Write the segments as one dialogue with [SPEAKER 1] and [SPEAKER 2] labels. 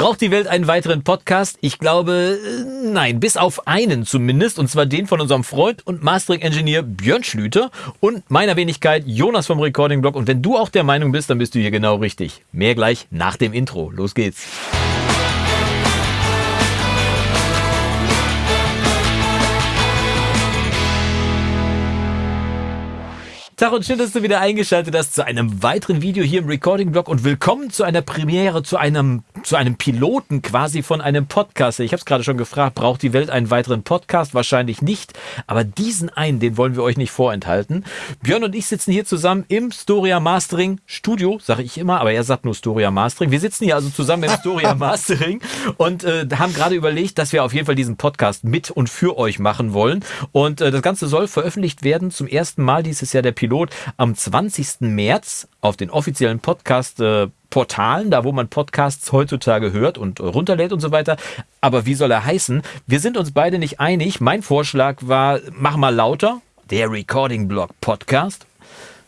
[SPEAKER 1] Braucht die Welt einen weiteren Podcast? Ich glaube, äh, nein, bis auf einen zumindest, und zwar den von unserem Freund und Mastering-Engineer Björn Schlüter und meiner Wenigkeit Jonas vom Recording-Blog. Und wenn du auch der Meinung bist, dann bist du hier genau richtig. Mehr gleich nach dem Intro. Los geht's. Tag und schön, dass du wieder eingeschaltet hast zu einem weiteren Video hier im Recording-Blog und willkommen zu einer Premiere, zu einem, zu einem Piloten quasi von einem Podcast. Ich habe es gerade schon gefragt, braucht die Welt einen weiteren Podcast? Wahrscheinlich nicht, aber diesen einen, den wollen wir euch nicht vorenthalten. Björn und ich sitzen hier zusammen im Storia Mastering Studio, sage ich immer, aber er sagt nur Storia Mastering. Wir sitzen hier also zusammen im Storia Mastering und äh, haben gerade überlegt, dass wir auf jeden Fall diesen Podcast mit und für euch machen wollen. Und äh, das Ganze soll veröffentlicht werden zum ersten Mal dieses Jahr der Pilot Pilot am 20. März auf den offiziellen Podcast-Portalen, äh, da wo man Podcasts heutzutage hört und runterlädt und so weiter. Aber wie soll er heißen? Wir sind uns beide nicht einig. Mein Vorschlag war, mach mal lauter, der Recording Blog Podcast.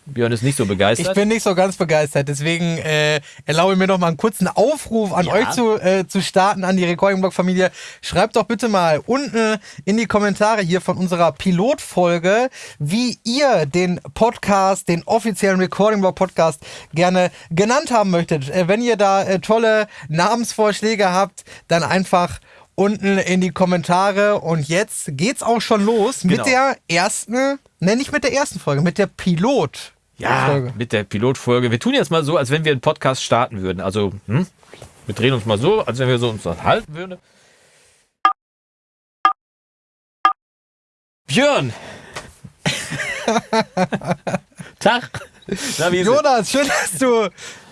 [SPEAKER 1] Björn ist nicht so begeistert.
[SPEAKER 2] Ich bin nicht so ganz begeistert, deswegen äh, erlaube mir noch mal einen kurzen Aufruf an ja. euch zu, äh, zu starten, an die Recording Blog Familie. Schreibt doch bitte mal unten in die Kommentare hier von unserer Pilotfolge, wie ihr den Podcast, den offiziellen Recording Blog Podcast gerne genannt haben möchtet. Äh, wenn ihr da äh, tolle Namensvorschläge habt, dann einfach unten in die Kommentare. Und jetzt geht's auch schon los genau. mit der ersten, ne, nicht mit der ersten Folge, mit der Pilot.
[SPEAKER 1] Ja, Folge. mit der Pilotfolge. Wir tun jetzt mal so, als wenn wir einen Podcast starten würden. Also, hm? wir drehen uns mal so, als wenn wir so uns halten würden. Björn! Tag!
[SPEAKER 2] Na, Jonas, schön, dass du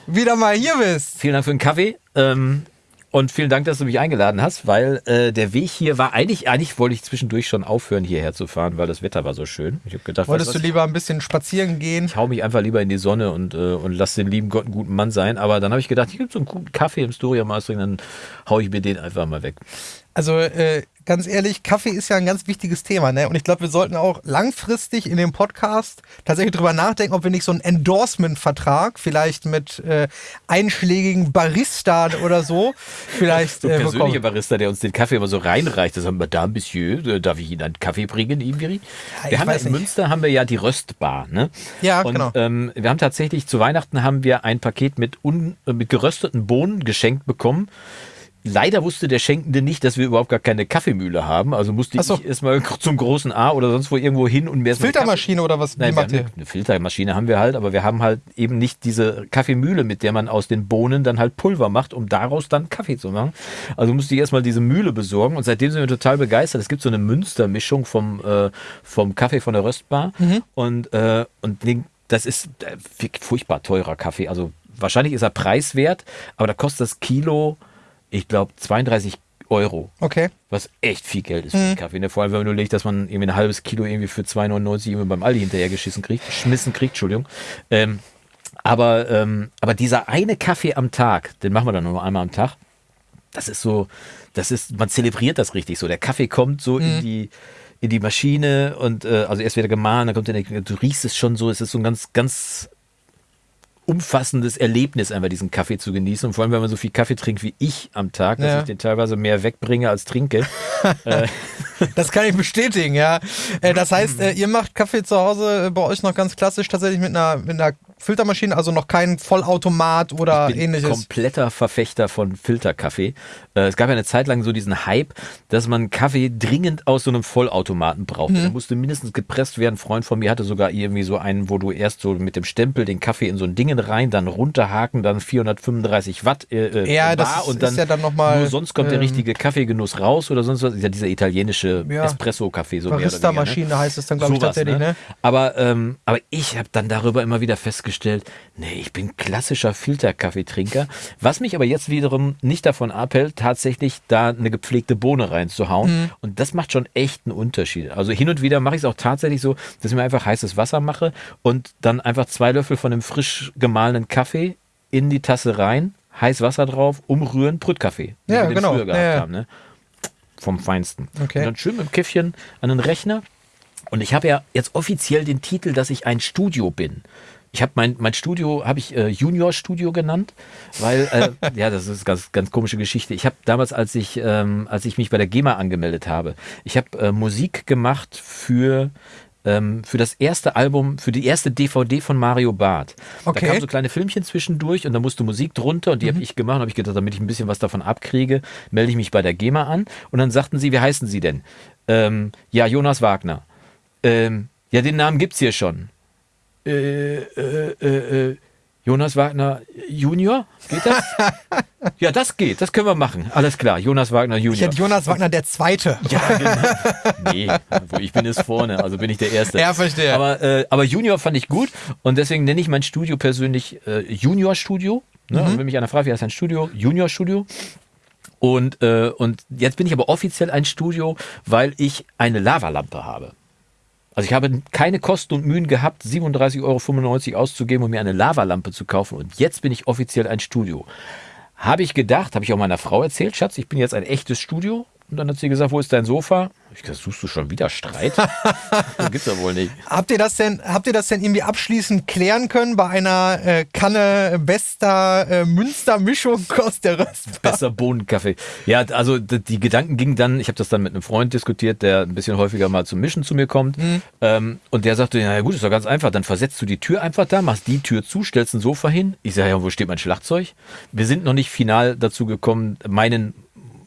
[SPEAKER 2] wieder mal hier bist.
[SPEAKER 1] Vielen Dank für den Kaffee. Ähm, und vielen Dank, dass du mich eingeladen hast, weil äh, der Weg hier war eigentlich, eigentlich wollte ich zwischendurch schon aufhören, hierher zu fahren, weil das Wetter war so schön. Ich
[SPEAKER 2] habe gedacht, wolltest du lieber ein bisschen spazieren gehen?
[SPEAKER 1] Ich hau mich einfach lieber in die Sonne und, äh, und lass den lieben Gott einen guten Mann sein. Aber dann habe ich gedacht, hier gibt so einen guten Kaffee im Storia Mastering, dann hau ich mir den einfach mal weg.
[SPEAKER 2] Also äh, ganz ehrlich, Kaffee ist ja ein ganz wichtiges Thema, ne? Und ich glaube, wir sollten auch langfristig in dem Podcast tatsächlich drüber nachdenken, ob wir nicht so einen Endorsement-Vertrag vielleicht mit äh, einschlägigen Barista oder so vielleicht.
[SPEAKER 1] So äh, persönliche Barista, der uns den Kaffee immer so reinreicht. Das haben wir da, Monsieur, äh, darf ich Ihnen einen Kaffee bringen, Ibiri? Ja, wir haben ja in nicht. Münster haben wir ja die Röstbar, ne?
[SPEAKER 2] Ja,
[SPEAKER 1] Und,
[SPEAKER 2] genau.
[SPEAKER 1] Ähm, wir haben tatsächlich zu Weihnachten haben wir ein Paket mit, un, äh, mit gerösteten Bohnen geschenkt bekommen. Leider wusste der Schenkende nicht, dass wir überhaupt gar keine Kaffeemühle haben. Also musste so. ich erstmal zum großen A oder sonst wo irgendwo hin und
[SPEAKER 2] mir Filtermaschine oder was?
[SPEAKER 1] Nein, eine, eine Filtermaschine haben wir halt, aber wir haben halt eben nicht diese Kaffeemühle, mit der man aus den Bohnen dann halt Pulver macht, um daraus dann Kaffee zu machen. Also musste ich erstmal diese Mühle besorgen und seitdem sind wir total begeistert. Es gibt so eine Münstermischung vom, äh, vom Kaffee von der Röstbar mhm. und, äh, und den, das ist äh, furchtbar teurer Kaffee. Also wahrscheinlich ist er preiswert, aber da kostet das Kilo ich glaube, 32 Euro.
[SPEAKER 2] Okay.
[SPEAKER 1] Was echt viel Geld ist für mhm. Kaffee. Ne? Vor allem, wenn man nur legt, dass man irgendwie ein halbes Kilo irgendwie für 2,99 irgendwie beim Aldi hinterher geschissen kriegt, schmissen kriegt, Entschuldigung. Ähm, aber, ähm, aber dieser eine Kaffee am Tag, den machen wir dann nur einmal am Tag. Das ist so, das ist, man zelebriert das richtig so. Der Kaffee kommt so mhm. in die, in die Maschine und äh, also erst wieder gemahlen, dann kommt der, du riechst es schon so, es ist so ein ganz, ganz umfassendes Erlebnis, einfach diesen Kaffee zu genießen. Und vor allem, wenn man so viel Kaffee trinkt wie ich am Tag, dass ja. ich den teilweise mehr wegbringe als trinke.
[SPEAKER 2] Äh, das kann ich bestätigen, ja. Äh, das heißt, äh, ihr macht Kaffee zu Hause bei euch noch ganz klassisch tatsächlich mit einer, mit einer Filtermaschine, also noch kein Vollautomat oder
[SPEAKER 1] ich bin
[SPEAKER 2] ähnliches.
[SPEAKER 1] Kompletter Verfechter von Filterkaffee. Äh, es gab ja eine Zeit lang so diesen Hype, dass man Kaffee dringend aus so einem Vollautomaten brauchte. Mhm. Der musste mindestens gepresst werden. Ein Freund von mir hatte sogar irgendwie so einen, wo du erst so mit dem Stempel den Kaffee in so ein Dingen rein, dann runterhaken, dann 435 Watt
[SPEAKER 2] äh, äh ja, das und dann ist ja dann noch mal,
[SPEAKER 1] nur sonst kommt ähm, der richtige Kaffeegenuss raus oder sonst was. Ja, dieser italienische ja, Espresso-Kaffee so
[SPEAKER 2] Barista-Maschine ne? heißt es dann, glaube ich, tatsächlich. Ne?
[SPEAKER 1] Ne? Aber, ähm, aber ich habe dann darüber immer wieder festgestellt, festgestellt, nee, ich bin klassischer Filterkaffeetrinker. Was mich aber jetzt wiederum nicht davon abhält, tatsächlich da eine gepflegte Bohne reinzuhauen. Mhm. Und das macht schon echt einen Unterschied. Also hin und wieder mache ich es auch tatsächlich so, dass ich mir einfach heißes Wasser mache und dann einfach zwei Löffel von dem frisch gemahlenen Kaffee in die Tasse rein, heiß Wasser drauf, umrühren, Brütkaffee.
[SPEAKER 2] Ja, wir genau. Früher gehabt ja.
[SPEAKER 1] haben, ne? Vom Feinsten.
[SPEAKER 2] Okay.
[SPEAKER 1] Und dann schön mit dem Käffchen an den Rechner. Und ich habe ja jetzt offiziell den Titel, dass ich ein Studio bin. Ich habe mein, mein Studio, habe ich äh, Junior Studio genannt, weil, äh, ja, das ist ganz, ganz komische Geschichte. Ich habe damals, als ich, ähm, als ich mich bei der GEMA angemeldet habe, ich habe äh, Musik gemacht für ähm, für das erste Album, für die erste DVD von Mario Barth. Okay. Da kamen so kleine Filmchen zwischendurch und da musste Musik drunter und die mhm. habe ich gemacht und habe ich gedacht, damit ich ein bisschen was davon abkriege, melde ich mich bei der GEMA an und dann sagten sie, wie heißen Sie denn? Ähm, ja, Jonas Wagner. Ähm, ja, den Namen gibt's hier schon. Äh, äh, äh, äh Jonas Wagner Junior? Geht das? ja, das geht. Das können wir machen. Alles klar. Jonas Wagner Junior. Ich
[SPEAKER 2] hätte Jonas Wagner der Zweite. Ja,
[SPEAKER 1] genau. Nee, wo ich bin es vorne. Also bin ich der Erste.
[SPEAKER 2] Ja, verstehe.
[SPEAKER 1] Aber, äh, aber Junior fand ich gut und deswegen nenne ich mein Studio persönlich äh, Junior Studio. Ne? Mhm. wenn mich einer fragt, wie heißt ein Studio? Junior Studio. Und, äh, und jetzt bin ich aber offiziell ein Studio, weil ich eine Lavalampe habe. Also ich habe keine Kosten und Mühen gehabt, 37,95 Euro auszugeben, um mir eine Lavalampe zu kaufen. Und jetzt bin ich offiziell ein Studio. Habe ich gedacht, habe ich auch meiner Frau erzählt, Schatz, ich bin jetzt ein echtes Studio. Und dann hat sie gesagt, wo ist dein Sofa? Ich gesagt, suchst du schon wieder Streit? das gibt's ja wohl nicht.
[SPEAKER 2] Habt ihr das denn, habt ihr das denn irgendwie abschließend klären können bei einer äh, Kanne bester äh, Münstermischung aus der Röst?
[SPEAKER 1] Besser Bohnenkaffee. Ja, also die Gedanken gingen dann, ich habe das dann mit einem Freund diskutiert, der ein bisschen häufiger mal zum Mischen zu mir kommt. Mhm. Ähm, und der sagte, ja gut, ist doch ganz einfach, dann versetzt du die Tür einfach da, machst die Tür zu, stellst ein Sofa hin. Ich sage, ja, wo steht mein Schlagzeug? Wir sind noch nicht final dazu gekommen, meinen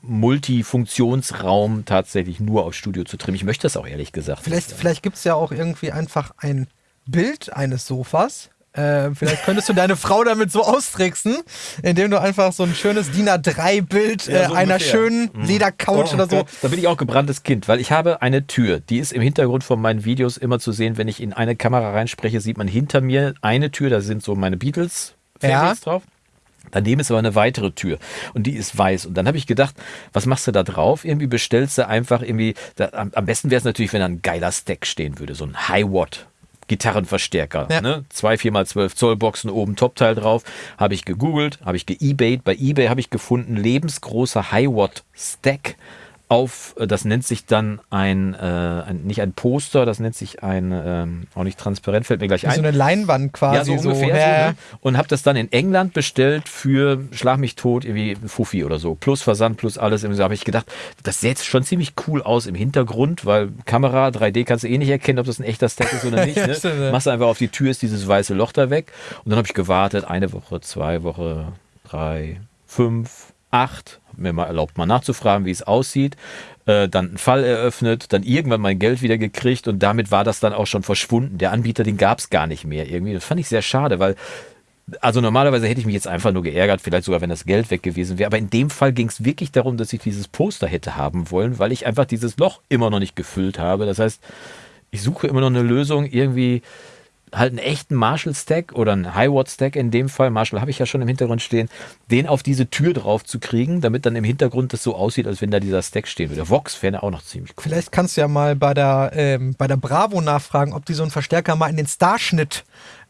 [SPEAKER 1] Multifunktionsraum tatsächlich nur auf Studio zu trimmen. Ich möchte das auch ehrlich gesagt.
[SPEAKER 2] Vielleicht, vielleicht gibt es ja auch irgendwie einfach ein Bild eines Sofas. Äh, vielleicht könntest du deine Frau damit so austricksen, indem du einfach so ein schönes DIN A3-Bild ja, so äh, einer schönen mhm. Ledercouch oh, oder so.
[SPEAKER 1] Da bin ich auch gebranntes Kind, weil ich habe eine Tür, die ist im Hintergrund von meinen Videos immer zu sehen. Wenn ich in eine Kamera reinspreche, sieht man hinter mir eine Tür, da sind so meine Beatles ja. drauf. Daneben ist aber eine weitere Tür und die ist weiß. Und dann habe ich gedacht, was machst du da drauf? Irgendwie bestellst du einfach irgendwie, da, am, am, besten wäre es natürlich, wenn da ein geiler Stack stehen würde, so ein High-Watt. Gitarrenverstärker, ja. ne? Zwei 4x12 Zoll Boxen oben Topteil drauf. Habe ich gegoogelt, habe ich geebayt. Bei eBay habe ich gefunden lebensgroßer High-Watt Stack auf, äh, das nennt sich dann ein, äh, ein, nicht ein Poster, das nennt sich ein, ähm, auch nicht transparent, fällt mir gleich ein.
[SPEAKER 2] So eine Leinwand quasi.
[SPEAKER 1] Ja, so ungefähr. So, ne? Und habe das dann in England bestellt für, schlag mich tot, irgendwie Fuffi oder so. Plus Versand, plus alles. So habe ich gedacht, das sieht jetzt schon ziemlich cool aus im Hintergrund, weil Kamera, 3D kannst du eh nicht erkennen, ob das ein echter Stack ist oder nicht. Ne? ja, Machst einfach auf die Tür, ist dieses weiße Loch da weg. Und dann habe ich gewartet, eine Woche, zwei Wochen, drei, fünf, acht, mir mal erlaubt, mal nachzufragen, wie es aussieht, äh, dann einen Fall eröffnet, dann irgendwann mein Geld wieder gekriegt und damit war das dann auch schon verschwunden. Der Anbieter, den gab es gar nicht mehr irgendwie. Das fand ich sehr schade, weil also normalerweise hätte ich mich jetzt einfach nur geärgert, vielleicht sogar, wenn das Geld weg gewesen wäre. Aber in dem Fall ging es wirklich darum, dass ich dieses Poster hätte haben wollen, weil ich einfach dieses Loch immer noch nicht gefüllt habe. Das heißt, ich suche immer noch eine Lösung, irgendwie halt einen echten Marshall-Stack oder einen High-Watt-Stack in dem Fall, Marshall habe ich ja schon im Hintergrund stehen, den auf diese Tür drauf zu kriegen, damit dann im Hintergrund das so aussieht, als wenn da dieser Stack stehen würde. Vox wäre auch noch ziemlich cool.
[SPEAKER 2] Vielleicht kannst du ja mal bei der, ähm, bei der Bravo nachfragen, ob die so einen Verstärker mal in den Starschnitt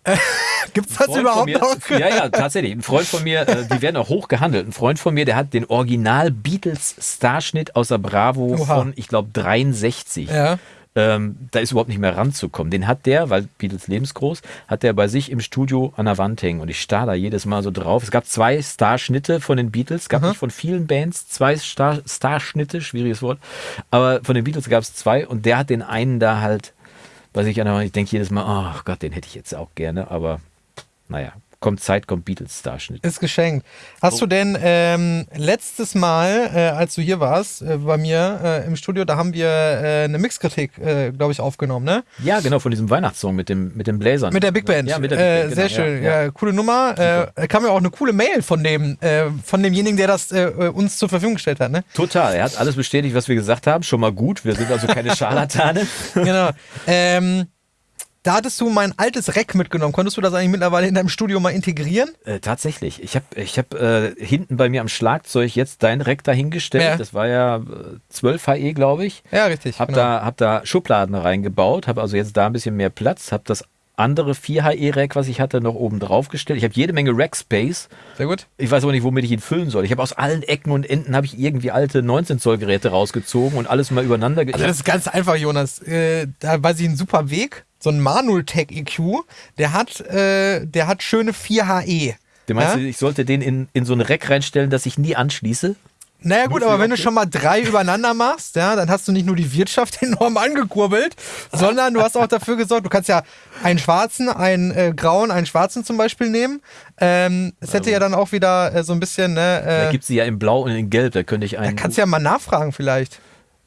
[SPEAKER 2] äh, Gibt es das überhaupt
[SPEAKER 1] mir,
[SPEAKER 2] noch?
[SPEAKER 1] Ja, ja, tatsächlich. Ein Freund von mir, äh, die werden auch hoch gehandelt. Ein Freund von mir, der hat den Original Beatles Starschnitt aus der Bravo Oha. von, ich glaube, 63. Ja ähm, da ist überhaupt nicht mehr ranzukommen. Den hat der, weil Beatles lebensgroß, hat der bei sich im Studio an der Wand hängen. Und ich starr da jedes Mal so drauf. Es gab zwei Starschnitte von den Beatles, gab Aha. nicht von vielen Bands zwei Star Starschnitte, schwieriges Wort, aber von den Beatles gab es zwei. Und der hat den einen da halt, was ich an der Wand, ich denke jedes Mal, oh Gott, den hätte ich jetzt auch gerne, aber naja, kommt Zeit, kommt Beatles-Starschnitt.
[SPEAKER 2] Ist geschenkt. Hast oh. du denn ähm, letztes Mal, äh, als du hier warst, äh, bei mir äh, im Studio, da haben wir äh, eine Mixkritik, äh, glaube ich, aufgenommen, ne?
[SPEAKER 1] Ja, genau, von diesem Weihnachtssong mit dem, mit dem Bläsern.
[SPEAKER 2] Mit der Big Band. Ja, mit der Big Band, äh, genau, Sehr schön, ja, ja. coole Nummer. Äh, kam ja auch eine coole Mail von dem, von demjenigen, der das uns zur Verfügung gestellt hat, ne?
[SPEAKER 1] Total, er hat alles bestätigt, was wir gesagt haben. Schon mal gut, wir sind also keine Scharlatane.
[SPEAKER 2] genau. Ähm, da hattest du mein altes Rack mitgenommen. Konntest du das eigentlich mittlerweile in deinem Studio mal integrieren?
[SPEAKER 1] Äh, tatsächlich. Ich habe ich hab, äh, hinten bei mir am Schlagzeug jetzt dein Rack dahingestellt. Ja. Das war ja äh, 12 HE, glaube ich.
[SPEAKER 2] Ja, richtig.
[SPEAKER 1] Hab, genau. da, hab da Schubladen reingebaut, habe also jetzt da ein bisschen mehr Platz, habe das andere 4 HE-Rack, was ich hatte, noch oben drauf gestellt. Ich habe jede Menge Rack-Space.
[SPEAKER 2] Sehr gut.
[SPEAKER 1] Ich weiß aber nicht, womit ich ihn füllen soll. Ich habe aus allen Ecken und Enden habe ich irgendwie alte 19-Zoll-Geräte rausgezogen und alles mal übereinander.
[SPEAKER 2] Also das ist ganz einfach, Jonas. Äh, da weiß ich einen super Weg so ein Manultech EQ, der hat, äh, der hat schöne 4 HE.
[SPEAKER 1] Du meinst,
[SPEAKER 2] Ja?
[SPEAKER 1] ich sollte den in, in so ein Rack reinstellen, das ich nie anschließe?
[SPEAKER 2] Naja gut, aber wenn du schon mal drei übereinander machst, ja, dann hast du nicht nur die Wirtschaft enorm angekurbelt, sondern du hast auch dafür gesorgt, du kannst ja einen schwarzen, einen äh, grauen, einen schwarzen zum Beispiel nehmen. Ähm, es hätte ja dann auch wieder äh, so ein bisschen,
[SPEAKER 1] Da
[SPEAKER 2] ne, äh,
[SPEAKER 1] gibt es die ja in Blau und in Gelb, da könnte ich
[SPEAKER 2] da
[SPEAKER 1] einen,
[SPEAKER 2] kannst du ja mal nachfragen vielleicht.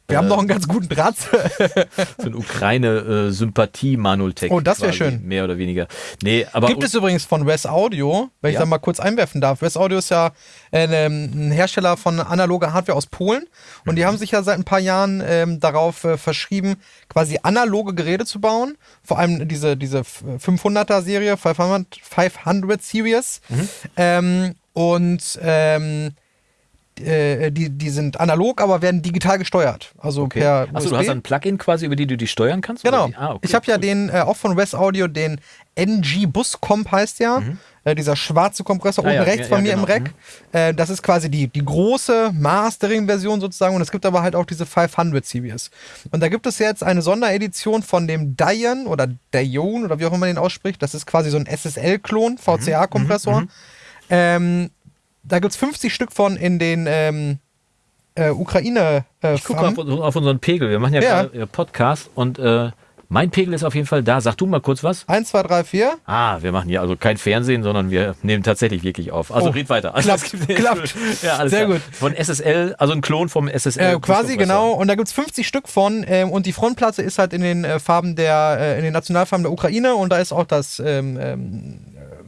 [SPEAKER 2] Wir haben noch einen ganz guten Draht.
[SPEAKER 1] so einen Ukraine-Sympathie-Manultech.
[SPEAKER 2] Oh, das wär
[SPEAKER 1] quasi,
[SPEAKER 2] schön.
[SPEAKER 1] Mehr oder weniger. Nee, aber
[SPEAKER 2] Gibt es übrigens von Wes Audio, wenn ich
[SPEAKER 1] Ja.
[SPEAKER 2] da mal kurz einwerfen darf. Wes Audio ist ja äh, ein Hersteller von analoger Hardware aus Polen und die
[SPEAKER 1] Mhm.
[SPEAKER 2] haben sich ja seit ein paar Jahren ähm, darauf äh, verschrieben, quasi analoge Geräte zu bauen. Vor allem diese, diese 500er Serie, 500, 500 Series.
[SPEAKER 1] Mhm.
[SPEAKER 2] Ähm, und ähm, äh, die, die sind analog, aber werden digital gesteuert. Also
[SPEAKER 1] okay.
[SPEAKER 2] per
[SPEAKER 1] Achso, du hast ein Plugin quasi, über die du die steuern kannst?
[SPEAKER 2] Genau.
[SPEAKER 1] Ah, okay,
[SPEAKER 2] ich habe ja
[SPEAKER 1] cool.
[SPEAKER 2] den, äh, auch von Wes Audio, den NG Bus Comp heißt ja. Äh, dieser schwarze Kompressor
[SPEAKER 1] Mhm. Ah,
[SPEAKER 2] unten
[SPEAKER 1] ja,
[SPEAKER 2] rechts
[SPEAKER 1] ja,
[SPEAKER 2] bei
[SPEAKER 1] ja,
[SPEAKER 2] mir
[SPEAKER 1] genau.
[SPEAKER 2] im Rack. Äh, das ist quasi die, die große Mastering-Version sozusagen. Und es gibt aber halt auch diese 500 Series. Und da gibt es jetzt eine Sonderedition von dem Dion oder Dion oder wie auch immer man den ausspricht. Das ist quasi so ein SSL-Klon,
[SPEAKER 1] Mhm.
[SPEAKER 2] VCA-Kompressor. Ähm, da gibt es 50 Stück von in den ähm, äh, Ukraine. Äh,
[SPEAKER 1] Ich gucke auf, auf unseren Pegel. Wir machen ja,
[SPEAKER 2] Ja.
[SPEAKER 1] gerade äh, Podcast und äh, mein Pegel ist auf jeden Fall da. Sag du mal kurz was.
[SPEAKER 2] 1, 2, 3, 4.
[SPEAKER 1] Ah, wir machen hier also kein Fernsehen, sondern wir nehmen tatsächlich wirklich auf. Also
[SPEAKER 2] Oh,
[SPEAKER 1] red weiter. Also,
[SPEAKER 2] klappt, klappt.
[SPEAKER 1] Ja, alles
[SPEAKER 2] Sehr
[SPEAKER 1] klar.
[SPEAKER 2] gut.
[SPEAKER 1] Von SSL, also ein Klon vom SSL.
[SPEAKER 2] Äh, quasi genau, und da gibt es 50 Stück von ähm, und die Frontplatte ist halt in den äh, Farben der, äh, in den Nationalfarben der Ukraine und da ist auch das ähm, ähm,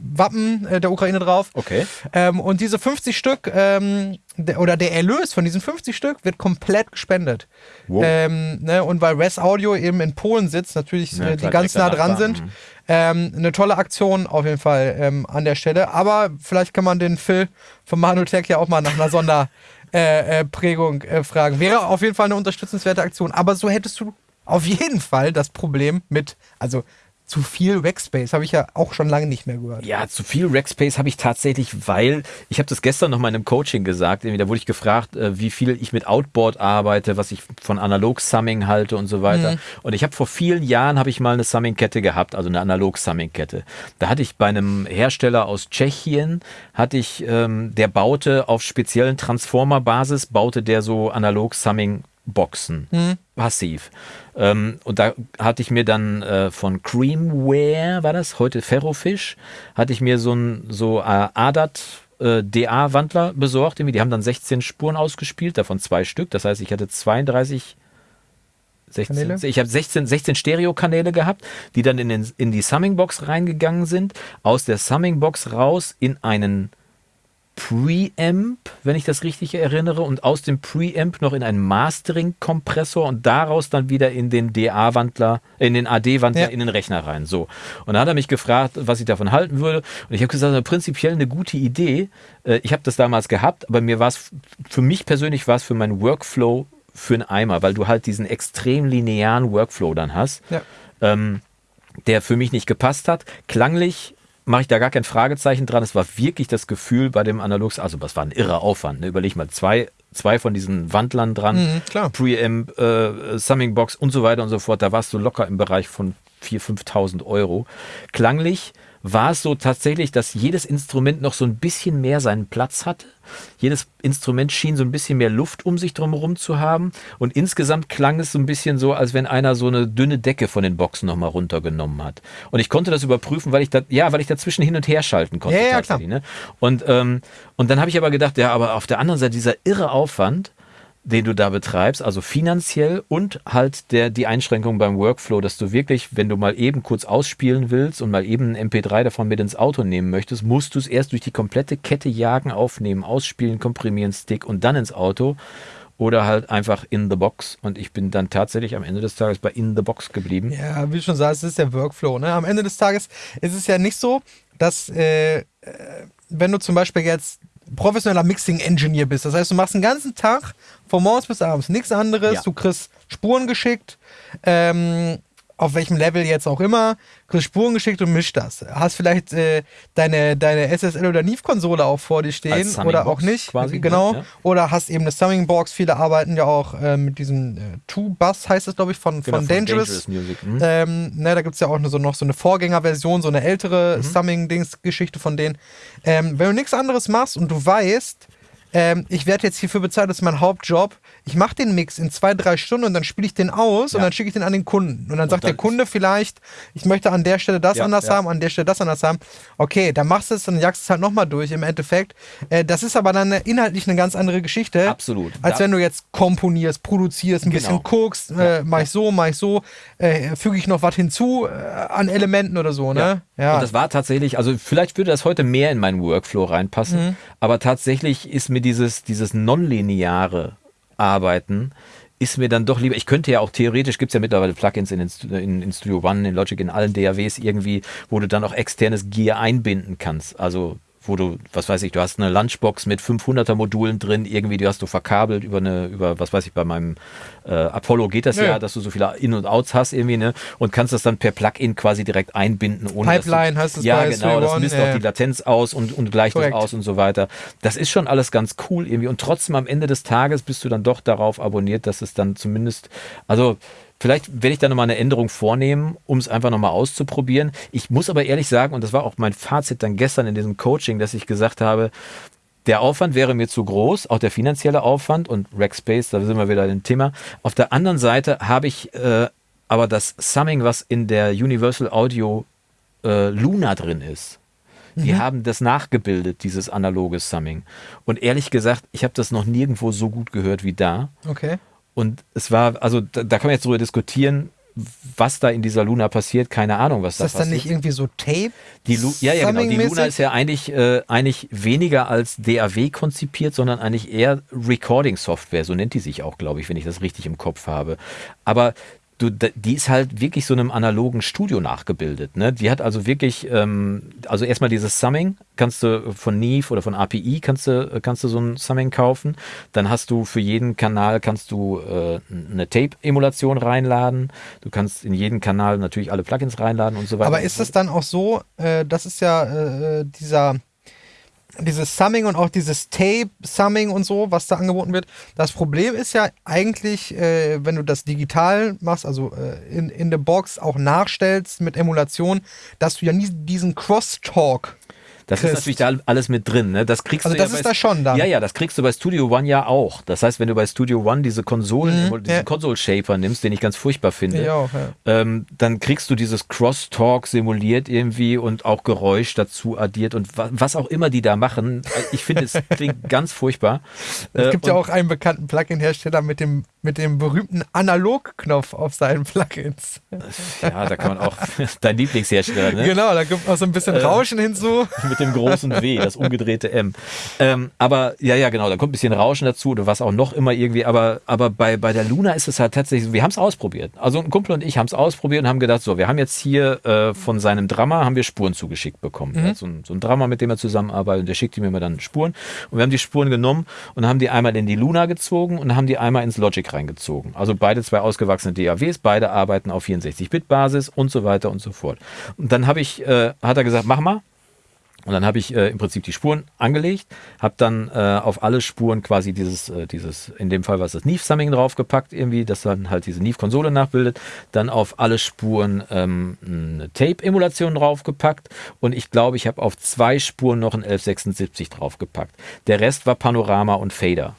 [SPEAKER 2] Wappen äh, der Ukraine drauf.
[SPEAKER 1] Okay.
[SPEAKER 2] Ähm, und diese 50 Stück, ähm, der, oder der Erlös von diesen 50 Stück wird komplett gespendet.
[SPEAKER 1] Wow.
[SPEAKER 2] Ähm, ne, und weil Res Audio eben in Polen sitzt, natürlich
[SPEAKER 1] Ja,
[SPEAKER 2] äh, die ganz nah dran sind.
[SPEAKER 1] Mhm.
[SPEAKER 2] Ähm, eine tolle Aktion auf jeden Fall ähm, an der Stelle. Aber vielleicht kann man den Phil von Manutech ja auch mal nach einer Sonderprägung äh, äh, äh, fragen. Wäre auf jeden Fall eine unterstützenswerte Aktion. Aber so hättest du auf jeden Fall das Problem mit, also zu viel Rackspace habe ich ja auch schon lange nicht mehr gehört.
[SPEAKER 1] Ja, zu viel Rackspace habe ich tatsächlich, weil ich habe das gestern noch mal in einem Coaching gesagt. Da wurde ich gefragt, äh, wie viel ich mit Outboard arbeite, was ich von Analog-Summing halte und so weiter. Und ich habe vor vielen Jahren habe ich mal eine Summing-Kette gehabt, also eine Analog-Summing-Kette. Da hatte ich bei einem Hersteller aus Tschechien, hatte ich, ähm, der baute auf speziellen Transformer-Basis, baute der so Analog-Summing Boxen, passiv. Ähm, und da hatte ich mir dann äh, von Creamware, war das, heute Ferrofish, hatte ich mir so ein so äh, ADAT äh, DA-Wandler besorgt. Irgendwie. Die haben dann 16 Spuren ausgespielt, davon zwei Stück. Das heißt, ich hatte 32 16,
[SPEAKER 2] Kanäle?
[SPEAKER 1] ich habe 16, 16 Stereo-Kanäle gehabt, die dann in, den, in die Summing-Box reingegangen sind, aus der Summing-Box raus in einen Preamp, wenn ich das richtig erinnere, und aus dem Preamp noch in einen Mastering-Kompressor und daraus dann wieder in den DA-Wandler, in den AD-Wandler
[SPEAKER 2] Ja.
[SPEAKER 1] in den Rechner rein. So. Und dann hat er mich gefragt, was ich davon halten würde. Und ich habe gesagt, also prinzipiell eine gute Idee. Äh, Ich habe das damals gehabt, aber mir war es, für mich persönlich war es für meinen Workflow für einen Eimer, weil du halt diesen extrem linearen Workflow dann hast
[SPEAKER 2] Ja.
[SPEAKER 1] ähm, der für mich nicht gepasst hat. Klanglich mache ich da gar kein Fragezeichen dran. Es war wirklich das Gefühl bei dem Analogs, also das war ein irrer Aufwand. Ne? Überleg mal, zwei, zwei von diesen Wandlern dran,
[SPEAKER 2] Mhm, klar.
[SPEAKER 1] Preamp, äh, Summing Box und so weiter und so fort. Da warst du locker im Bereich von 4.000, 5.000 Euro. Klanglich war es so tatsächlich, dass jedes Instrument noch so ein bisschen mehr seinen Platz hatte. Jedes Instrument schien so ein bisschen mehr Luft um sich drumherum zu haben. Und insgesamt klang es so ein bisschen so, als wenn einer so eine dünne Decke von den Boxen nochmal runtergenommen hat. Und ich konnte das überprüfen, weil ich da, ja, weil ich dazwischen hin und her schalten konnte.
[SPEAKER 2] Ja, ja,
[SPEAKER 1] tatsächlich, Ne? Und, ähm, und dann habe ich aber gedacht, ja, aber auf der anderen Seite dieser irre Aufwand, den du da betreibst, also finanziell und halt der, die Einschränkung beim Workflow, dass du wirklich, wenn du mal eben kurz ausspielen willst und mal eben ein MP3 davon mit ins Auto nehmen möchtest, musst du es erst durch die komplette Kette jagen, aufnehmen, ausspielen, komprimieren, Stick und dann ins Auto oder halt einfach in the box. Und ich bin dann tatsächlich am Ende des Tages bei in the box geblieben.
[SPEAKER 2] Ja, wie du schon sagst, es ist der Workflow. Ne? Am Ende des Tages ist es ja nicht so, dass äh, äh, wenn du zum Beispiel jetzt professioneller Mixing-Engineer bist, das heißt, du machst den ganzen Tag von morgens bis abends nichts anderes,
[SPEAKER 1] Ja.
[SPEAKER 2] du kriegst Spuren geschickt, ähm, auf welchem Level jetzt auch immer, kriegst Spuren geschickt und mischst das. Hast vielleicht äh, deine, deine SSL oder Neve-Konsole auch vor dir stehen oder auch nicht.
[SPEAKER 1] Quasi,
[SPEAKER 2] genau.
[SPEAKER 1] Ja.
[SPEAKER 2] Oder hast eben eine Summing Box. Viele arbeiten ja auch äh, mit diesem äh, Two-Bus, heißt es, glaube ich, von,
[SPEAKER 1] Genau,
[SPEAKER 2] von Dangerous.
[SPEAKER 1] Music. Mhm.
[SPEAKER 2] Ähm, ne, da gibt es ja auch so, noch so eine Vorgängerversion, so eine ältere
[SPEAKER 1] Mhm.
[SPEAKER 2] Summing-Dings-Geschichte von denen. Ähm, wenn du nichts anderes machst und du weißt, ähm, ich werde jetzt hierfür bezahlt, das ist mein Hauptjob. Ich mache den Mix in zwei, drei Stunden und dann spiele ich den aus und
[SPEAKER 1] Ja.
[SPEAKER 2] dann schicke ich den an den Kunden. Und dann sagt
[SPEAKER 1] dann
[SPEAKER 2] der Kunde vielleicht, ich möchte an der Stelle das
[SPEAKER 1] Ja,
[SPEAKER 2] anders
[SPEAKER 1] ja.
[SPEAKER 2] haben, an der Stelle das anders haben. Okay, dann machst du es, dann jagst du es halt nochmal durch im Endeffekt. Äh, das ist aber dann inhaltlich eine ganz andere Geschichte.
[SPEAKER 1] Absolut.
[SPEAKER 2] Als
[SPEAKER 1] Da-
[SPEAKER 2] wenn du jetzt komponierst, produzierst, ein
[SPEAKER 1] Genau.
[SPEAKER 2] bisschen guckst, äh, mach ich so, mach ich so, äh, füge ich noch was hinzu äh, an Elementen oder so, ne? Ja.
[SPEAKER 1] Und das war tatsächlich, also vielleicht würde das heute mehr in meinen Workflow reinpassen,
[SPEAKER 2] Mhm.
[SPEAKER 1] aber tatsächlich ist mir dieses, dieses nonlineare Arbeiten ist mir dann doch lieber, ich könnte ja auch theoretisch, gibt es ja mittlerweile Plugins in, in, in Studio One, in Logic, in allen DAWs irgendwie, wo du dann auch externes Gear einbinden kannst. Also wo du, was weiß ich, du hast eine Lunchbox mit 500er Modulen drin, irgendwie, die hast du verkabelt über eine, über, was weiß ich, bei meinem äh, Apollo geht das ja.
[SPEAKER 2] Ja.
[SPEAKER 1] dass du so viele In- und Outs hast irgendwie, ne, und kannst das dann per Plugin quasi direkt einbinden. Ohne
[SPEAKER 2] Pipeline
[SPEAKER 1] du,
[SPEAKER 2] heißt es
[SPEAKER 1] Ja, genau, das misst
[SPEAKER 2] ja.
[SPEAKER 1] auch die Latenz aus und, und gleicht
[SPEAKER 2] Korrekt.
[SPEAKER 1] das aus und so weiter. Das ist schon alles ganz cool irgendwie und trotzdem am Ende des Tages bist du dann doch darauf abonniert, dass es dann zumindest, also Vielleicht werde ich da nochmal eine Änderung vornehmen, um es einfach nochmal auszuprobieren. Ich muss aber ehrlich sagen, und das war auch mein Fazit dann gestern in diesem Coaching, dass ich gesagt habe, der Aufwand wäre mir zu groß, auch der finanzielle Aufwand und Rackspace, da sind wir wieder im Thema. Auf der anderen Seite habe ich äh, aber das Summing, was in der Universal Audio äh, Luna drin ist. Die haben das nachgebildet, dieses analoge Summing. Und ehrlich gesagt, ich habe das noch nirgendwo so gut gehört wie da.
[SPEAKER 2] Okay.
[SPEAKER 1] Und es war, also da, da kann man jetzt drüber diskutieren, was da in dieser Luna passiert. Keine Ahnung, was
[SPEAKER 2] Ist
[SPEAKER 1] da
[SPEAKER 2] das dann
[SPEAKER 1] passiert.
[SPEAKER 2] nicht irgendwie so Tape?
[SPEAKER 1] Die Lu ja, ja, genau. Die Luna ist ja eigentlich, äh, eigentlich weniger als DAW konzipiert, sondern eigentlich eher Recording-Software. So nennt die sich auch, glaube ich, wenn ich das richtig im Kopf habe. Aber du, die ist halt wirklich so einem analogen Studio nachgebildet. Ne? Die hat also wirklich, ähm, also erstmal dieses Summing, kannst du von Neve oder von API kannst du, kannst du so ein Summing kaufen. Dann hast du für jeden Kanal kannst du äh, eine Tape-Emulation reinladen. Du kannst in jeden Kanal natürlich alle Plugins reinladen und so weiter.
[SPEAKER 2] Aber ist es dann auch so, äh, das ist ja äh, dieser dieses Summing und auch dieses Tape-Summing und so, was da angeboten wird. Das Problem ist ja eigentlich, äh, wenn du das digital machst, also äh, in, in der Box auch nachstellst mit Emulation, dass du ja nie diesen Crosstalk
[SPEAKER 1] Das
[SPEAKER 2] kriegst.
[SPEAKER 1] ist natürlich da alles mit drin, ne? Das kriegst
[SPEAKER 2] Also
[SPEAKER 1] du
[SPEAKER 2] das
[SPEAKER 1] ja
[SPEAKER 2] ist
[SPEAKER 1] bei,
[SPEAKER 2] da schon dann.
[SPEAKER 1] Ja, ja, das kriegst du bei Studio One ja auch. Das heißt, wenn du bei Studio One diese Konsolen,
[SPEAKER 2] Mhm,
[SPEAKER 1] diesen
[SPEAKER 2] ja.
[SPEAKER 1] Console Shaper nimmst, den ich ganz furchtbar finde,
[SPEAKER 2] Ja, auch, ja.
[SPEAKER 1] ähm, dann kriegst du dieses Crosstalk simuliert irgendwie und auch Geräusch dazu addiert und wa was auch immer die da machen. Ich finde, es klingt ganz furchtbar.
[SPEAKER 2] Es
[SPEAKER 1] Äh,
[SPEAKER 2] gibt ja
[SPEAKER 1] und-
[SPEAKER 2] auch einen bekannten Plugin-Hersteller mit dem, mit dem berühmten Analog-Knopf auf seinen Plugins.
[SPEAKER 1] Ja, da kann man auch dein Lieblingshersteller, ne?
[SPEAKER 2] Genau, da gibt auch so ein bisschen Rauschen hinzu.
[SPEAKER 1] mit dem großen W, das umgedrehte M. Ähm, aber ja, ja, genau, da kommt ein bisschen Rauschen dazu oder was auch noch immer irgendwie. Aber, aber bei, bei der Luna ist es halt tatsächlich so, wir haben es ausprobiert. Also ein Kumpel und ich haben es ausprobiert und haben gedacht, so, wir haben jetzt hier äh, von seinem Drama haben wir Spuren zugeschickt bekommen. Er hat so, ein, so ein Drama, mit dem er zusammenarbeitet und der schickt ihm immer dann Spuren. Und wir haben die Spuren genommen und haben die einmal in die Luna gezogen und haben die einmal ins Logic reingezogen. Also beide zwei ausgewachsene DAWs, beide arbeiten auf 64-Bit-Basis und so weiter und so fort. Und dann habe ich, äh, hat er gesagt, mach mal. Und dann habe ich äh, im Prinzip die Spuren angelegt, habe dann äh, auf alle Spuren quasi dieses, äh, dieses, in dem Fall war es das Neve-Summing draufgepackt, irgendwie, das dann halt diese Neve-Konsole nachbildet. Dann auf alle Spuren ähm, eine Tape-Emulation draufgepackt und ich glaube, ich habe auf zwei Spuren noch ein 1176 draufgepackt. Der Rest war Panorama und Fader.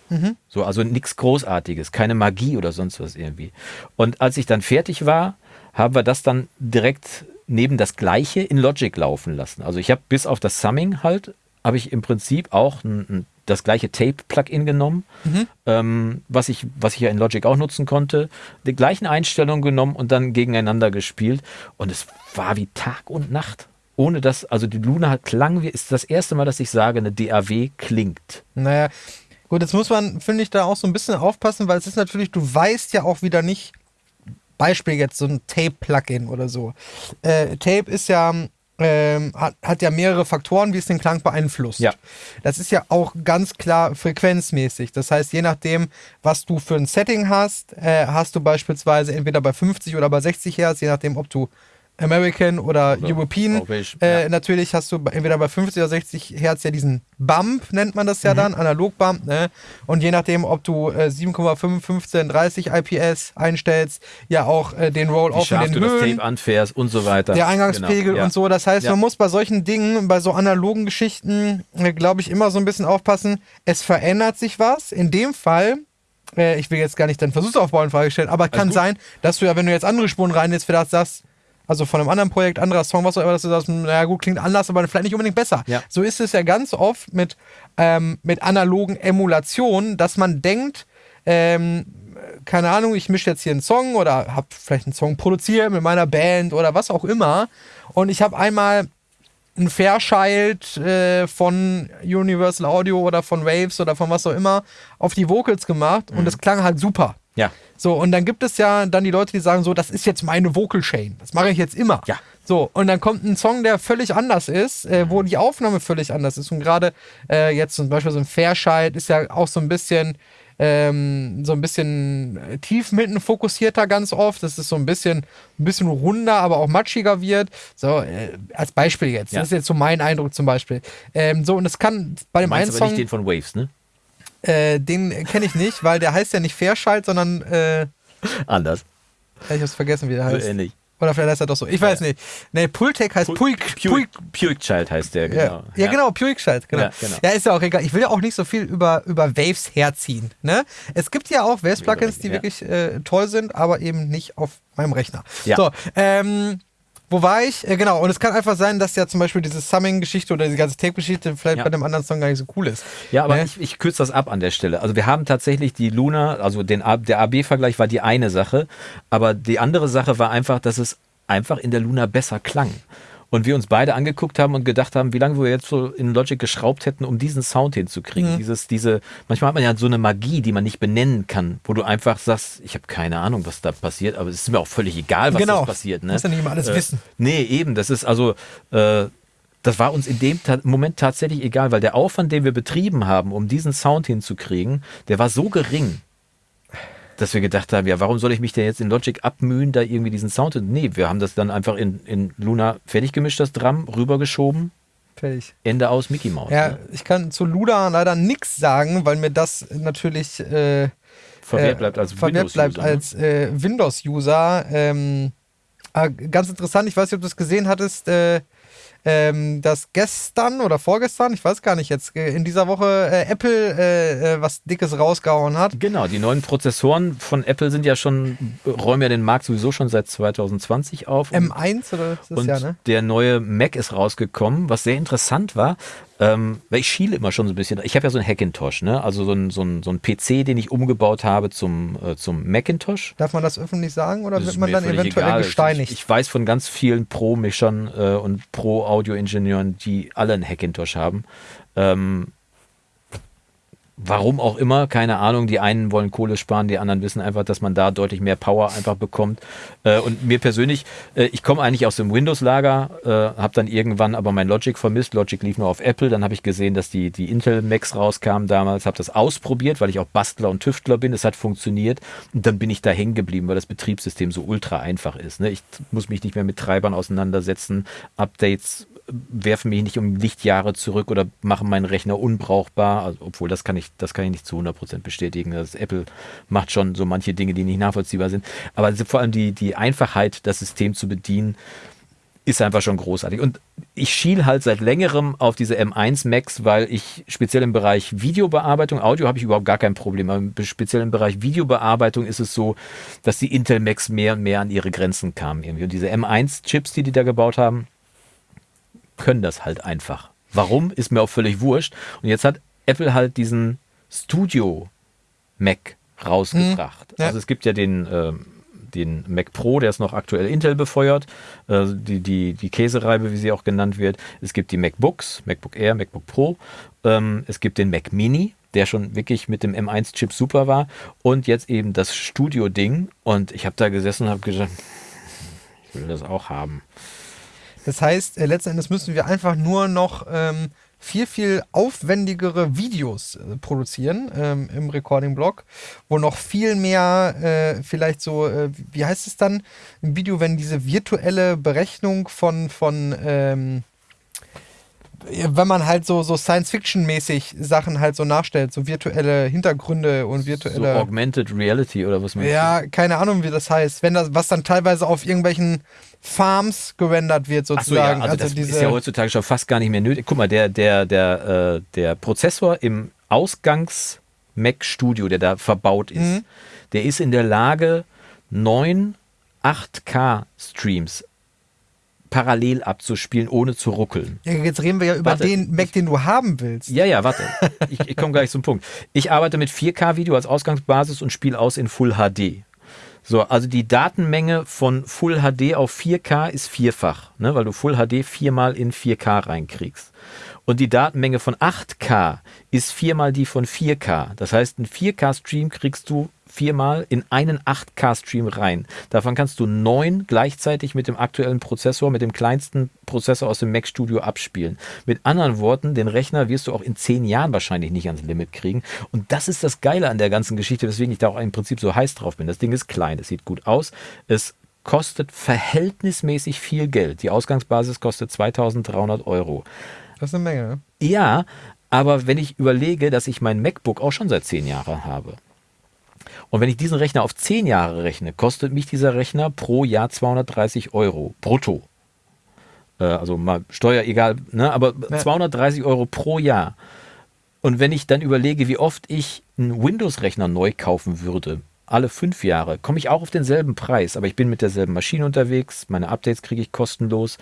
[SPEAKER 1] So, also nichts Großartiges, keine Magie oder sonst was irgendwie. Und als ich dann fertig war, haben wir das dann direkt neben das gleiche in Logic laufen lassen. Also ich habe bis auf das Summing halt, habe ich im Prinzip auch ein, ein, das gleiche Tape-Plugin genommen, ähm, was, ich, was ich ja in Logic auch nutzen konnte, die gleichen Einstellungen genommen und dann gegeneinander gespielt. Und es war wie Tag und Nacht. Ohne dass, also die Luna klang, wie ist das erste Mal, dass ich sage, eine DAW klingt.
[SPEAKER 2] Naja, gut, jetzt muss man, finde ich, da auch so ein bisschen aufpassen, weil es ist natürlich, du weißt ja auch wieder nicht, Beispiel jetzt so ein Tape-Plugin oder so. Äh, Tape ist ja ähm, hat, hat ja mehrere Faktoren, wie es den Klang beeinflusst.
[SPEAKER 1] Ja.
[SPEAKER 2] Das ist ja auch ganz klar frequenzmäßig. Das heißt, je nachdem, was du für ein Setting hast, äh, hast du beispielsweise entweder bei 50 oder bei 60 Hertz, je nachdem, ob du American oder, oder European. Äh, ja. Natürlich hast du entweder bei 50 oder 60 Hertz ja diesen Bump, nennt man das ja mhm. dann, Analog-Bump. Ne? Und je nachdem, ob du äh, 7,5, 15, 30 IPS einstellst, ja auch äh, den Roll-Off in den
[SPEAKER 1] du
[SPEAKER 2] Höhen.
[SPEAKER 1] das Tape anfährst und so weiter.
[SPEAKER 2] Der Eingangspegel genau. ja. und so. Das heißt, ja. man muss bei solchen Dingen, bei so analogen Geschichten, äh, glaube ich, immer so ein bisschen aufpassen. Es verändert sich was. In dem Fall äh, ich will jetzt gar nicht deinen Versuchsaufbau in Frage stellen, aber kann sein, dass du ja, wenn du jetzt andere Spuren rein jetzt vielleicht sagst, also von einem anderen Projekt, anderer Song, was auch immer, dass du sagst, naja gut, klingt anders, aber vielleicht nicht unbedingt besser.
[SPEAKER 1] Ja.
[SPEAKER 2] So ist es ja ganz oft mit, ähm, mit analogen Emulationen, dass man denkt, ähm, keine Ahnung, ich mische jetzt hier einen Song oder habe vielleicht einen Song produziert mit meiner Band oder was auch immer und ich habe einmal ein Fairchild äh, von Universal Audio oder von Waves oder von was auch immer auf die Vocals gemacht mhm. und es klang halt super.
[SPEAKER 1] Ja.
[SPEAKER 2] So, und dann gibt es ja dann die Leute, die sagen so, das ist jetzt meine Vocal Chain. Das mache ich jetzt immer.
[SPEAKER 1] Ja.
[SPEAKER 2] So, und dann kommt ein Song, der völlig anders ist, äh, wo die Aufnahme völlig anders ist. Und gerade äh, jetzt zum Beispiel so ein Fairchild ist ja auch so ein bisschen, ähm, so ein bisschen äh, tief mitten fokussierter ganz oft. Das ist so ein bisschen, ein bisschen runder, aber auch matschiger wird. So, äh, als Beispiel jetzt. Ja. Das ist jetzt so mein Eindruck zum Beispiel. Ähm, so, und es kann bei dem einen
[SPEAKER 1] Song. aber nicht den von Waves, ne?
[SPEAKER 2] Äh, den kenne ich nicht, weil der heißt ja nicht Fairschalt, sondern äh,
[SPEAKER 1] anders.
[SPEAKER 2] Ich hab's vergessen, wie der heißt.
[SPEAKER 1] So ähnlich.
[SPEAKER 2] Oder vielleicht heißt er doch so. Ich weiß ja. nicht. Nee, Pultec heißt Puig.
[SPEAKER 1] Puig, Puig Child heißt der, genau.
[SPEAKER 2] Ja, ja, genau, Puig Child, genau. Ja, genau. Ja, ist ja auch egal. Ich will ja auch nicht so viel über, über Waves herziehen. Ne? Es gibt ja auch Waves-Plugins, die wirklich äh, toll sind, aber eben nicht auf meinem Rechner.
[SPEAKER 1] Ja.
[SPEAKER 2] So, ähm, wo war ich? Äh, genau, und es kann einfach sein, dass ja zum Beispiel diese Summing-Geschichte oder diese ganze Tape-Geschichte vielleicht ja. bei dem anderen Song gar nicht so cool ist.
[SPEAKER 1] Ja, aber ne? ich, ich kürze das ab an der Stelle. Also wir haben tatsächlich die Luna, also den, der AB-Vergleich war die eine Sache, aber die andere Sache war einfach, dass es einfach in der Luna besser klang und wir uns beide angeguckt haben und gedacht haben, wie lange wir jetzt so in Logic geschraubt hätten, um diesen Sound hinzukriegen. Mhm. Dieses, diese, manchmal hat man ja so eine Magie, die man nicht benennen kann, wo du einfach sagst, ich habe keine Ahnung, was da passiert, aber es ist mir auch völlig egal, was
[SPEAKER 2] genau.
[SPEAKER 1] da passiert. Ne?
[SPEAKER 2] Muss ja nicht immer alles
[SPEAKER 1] äh,
[SPEAKER 2] wissen.
[SPEAKER 1] Nee, eben. Das ist also, äh, das war uns in dem Ta Moment tatsächlich egal, weil der Aufwand, den wir betrieben haben, um diesen Sound hinzukriegen, der war so gering dass wir gedacht haben, ja, warum soll ich mich denn jetzt in Logic abmühen, da irgendwie diesen Sound? Nee, wir haben das dann einfach in, in Luna fertig gemischt, das Drum, rübergeschoben.
[SPEAKER 2] Fertig.
[SPEAKER 1] Ende aus Mickey Mouse.
[SPEAKER 2] Ja, ne? ich kann zu Luna leider nichts sagen, weil mir das natürlich äh,
[SPEAKER 1] verwehrt bleibt als
[SPEAKER 2] Windows-User. bleibt als äh, Windows-User. Ähm, äh, ganz interessant, ich weiß nicht, ob du es gesehen hattest, äh, ähm, dass gestern oder vorgestern, ich weiß gar nicht jetzt, äh, in dieser Woche äh, Apple äh, äh, was Dickes rausgehauen hat.
[SPEAKER 1] Genau, die neuen Prozessoren von Apple sind ja schon, räumen ja den Markt sowieso schon seit 2020 auf.
[SPEAKER 2] M1 oder
[SPEAKER 1] ist das und ja, ne? Der neue Mac ist rausgekommen, was sehr interessant war, ähm, weil ich schiele immer schon so ein bisschen. Ich habe ja so einen Hackintosh, ne? also so ein, so, ein, so ein PC, den ich umgebaut habe zum, äh, zum Macintosh.
[SPEAKER 2] Darf man das öffentlich sagen oder wird man dann eventuell egal. gesteinigt?
[SPEAKER 1] Ich, ich, weiß von ganz vielen Pro-Mischern äh, und Pro-Audio-Ingenieuren, die alle einen Hackintosh haben. Ähm, Warum auch immer, keine Ahnung. Die einen wollen Kohle sparen, die anderen wissen einfach, dass man da deutlich mehr Power einfach bekommt. Äh, und mir persönlich, äh, ich komme eigentlich aus dem Windows-Lager, äh, habe dann irgendwann aber mein Logic vermisst. Logic lief nur auf Apple. Dann habe ich gesehen, dass die, die Intel Macs rauskamen damals, habe das ausprobiert, weil ich auch Bastler und Tüftler bin. Es hat funktioniert. Und dann bin ich da hängen geblieben, weil das Betriebssystem so ultra einfach ist. Ne? Ich muss mich nicht mehr mit Treibern auseinandersetzen, Updates werfen mich nicht um Lichtjahre zurück oder machen meinen Rechner unbrauchbar, also, obwohl das kann ich, das kann ich nicht zu 100% bestätigen. Das Apple macht schon so manche Dinge, die nicht nachvollziehbar sind. Aber vor allem die, die Einfachheit, das System zu bedienen, ist einfach schon großartig. Und ich schiel halt seit längerem auf diese M1 Max, weil ich speziell im Bereich Videobearbeitung, Audio habe ich überhaupt gar kein Problem, aber speziell im Bereich Videobearbeitung ist es so, dass die Intel Max mehr und mehr an ihre Grenzen kamen. Irgendwie. Und diese M1 Chips, die die da gebaut haben, können das halt einfach. Warum, ist mir auch völlig wurscht. Und jetzt hat Apple halt diesen Studio Mac rausgebracht. Mhm, ja. Also es gibt ja den, äh, den Mac Pro, der ist noch aktuell Intel befeuert, äh, die, die, die Käsereibe, wie sie auch genannt wird. Es gibt die MacBooks, MacBook Air, MacBook Pro. Ähm, es gibt den Mac Mini, der schon wirklich mit dem M1-Chip super war. Und jetzt eben das Studio-Ding. Und ich habe da gesessen und habe gesagt, ich will das auch haben.
[SPEAKER 2] Das heißt, äh, letzten Endes müssen wir einfach nur noch ähm, viel, viel aufwendigere Videos äh, produzieren ähm, im Recording-Blog, wo noch viel mehr äh, vielleicht so, äh, wie heißt es dann im Video, wenn diese virtuelle Berechnung von, von ähm, wenn man halt so, so Science-Fiction-mäßig Sachen halt so nachstellt, so virtuelle Hintergründe und virtuelle.
[SPEAKER 1] So Augmented Reality oder was meinst
[SPEAKER 2] Ja, keine Ahnung, wie das heißt. Wenn das, was dann teilweise auf irgendwelchen Farms gerendert wird, sozusagen.
[SPEAKER 1] So, ja, also, also das ist ja heutzutage schon fast gar nicht mehr nötig. Guck mal, der, der, der, äh, der Prozessor im Ausgangs-Mac-Studio, der da verbaut ist, mhm. der ist in der Lage, neun 8K-Streams parallel abzuspielen, ohne zu ruckeln.
[SPEAKER 2] Ja, jetzt reden wir ja über warte, den Mac, den du haben willst.
[SPEAKER 1] Ja, ja, warte. ich, ich komme gleich zum Punkt. Ich arbeite mit 4K-Video als Ausgangsbasis und spiele aus in Full HD. So, also die Datenmenge von Full HD auf 4K ist vierfach, ne, weil du Full HD viermal in 4K reinkriegst. Und die Datenmenge von 8K ist viermal die von 4K. Das heißt, einen 4K-Stream kriegst du viermal in einen 8K-Stream rein. Davon kannst du neun gleichzeitig mit dem aktuellen Prozessor, mit dem kleinsten Prozessor aus dem Mac Studio abspielen. Mit anderen Worten, den Rechner wirst du auch in zehn Jahren wahrscheinlich nicht ans Limit kriegen. Und das ist das Geile an der ganzen Geschichte, weswegen ich da auch im Prinzip so heiß drauf bin. Das Ding ist klein, es sieht gut aus, es kostet verhältnismäßig viel Geld. Die Ausgangsbasis kostet 2300 Euro.
[SPEAKER 2] Das ist eine Menge. Ne?
[SPEAKER 1] Ja, aber wenn ich überlege, dass ich mein MacBook auch schon seit zehn Jahren habe, und wenn ich diesen Rechner auf 10 Jahre rechne, kostet mich dieser Rechner pro Jahr 230 Euro brutto. Äh, also mal Steuer egal, ne? aber ja. 230 Euro pro Jahr. Und wenn ich dann überlege, wie oft ich einen Windows-Rechner neu kaufen würde, alle fünf Jahre, komme ich auch auf denselben Preis, aber ich bin mit derselben Maschine unterwegs, meine Updates kriege ich kostenlos.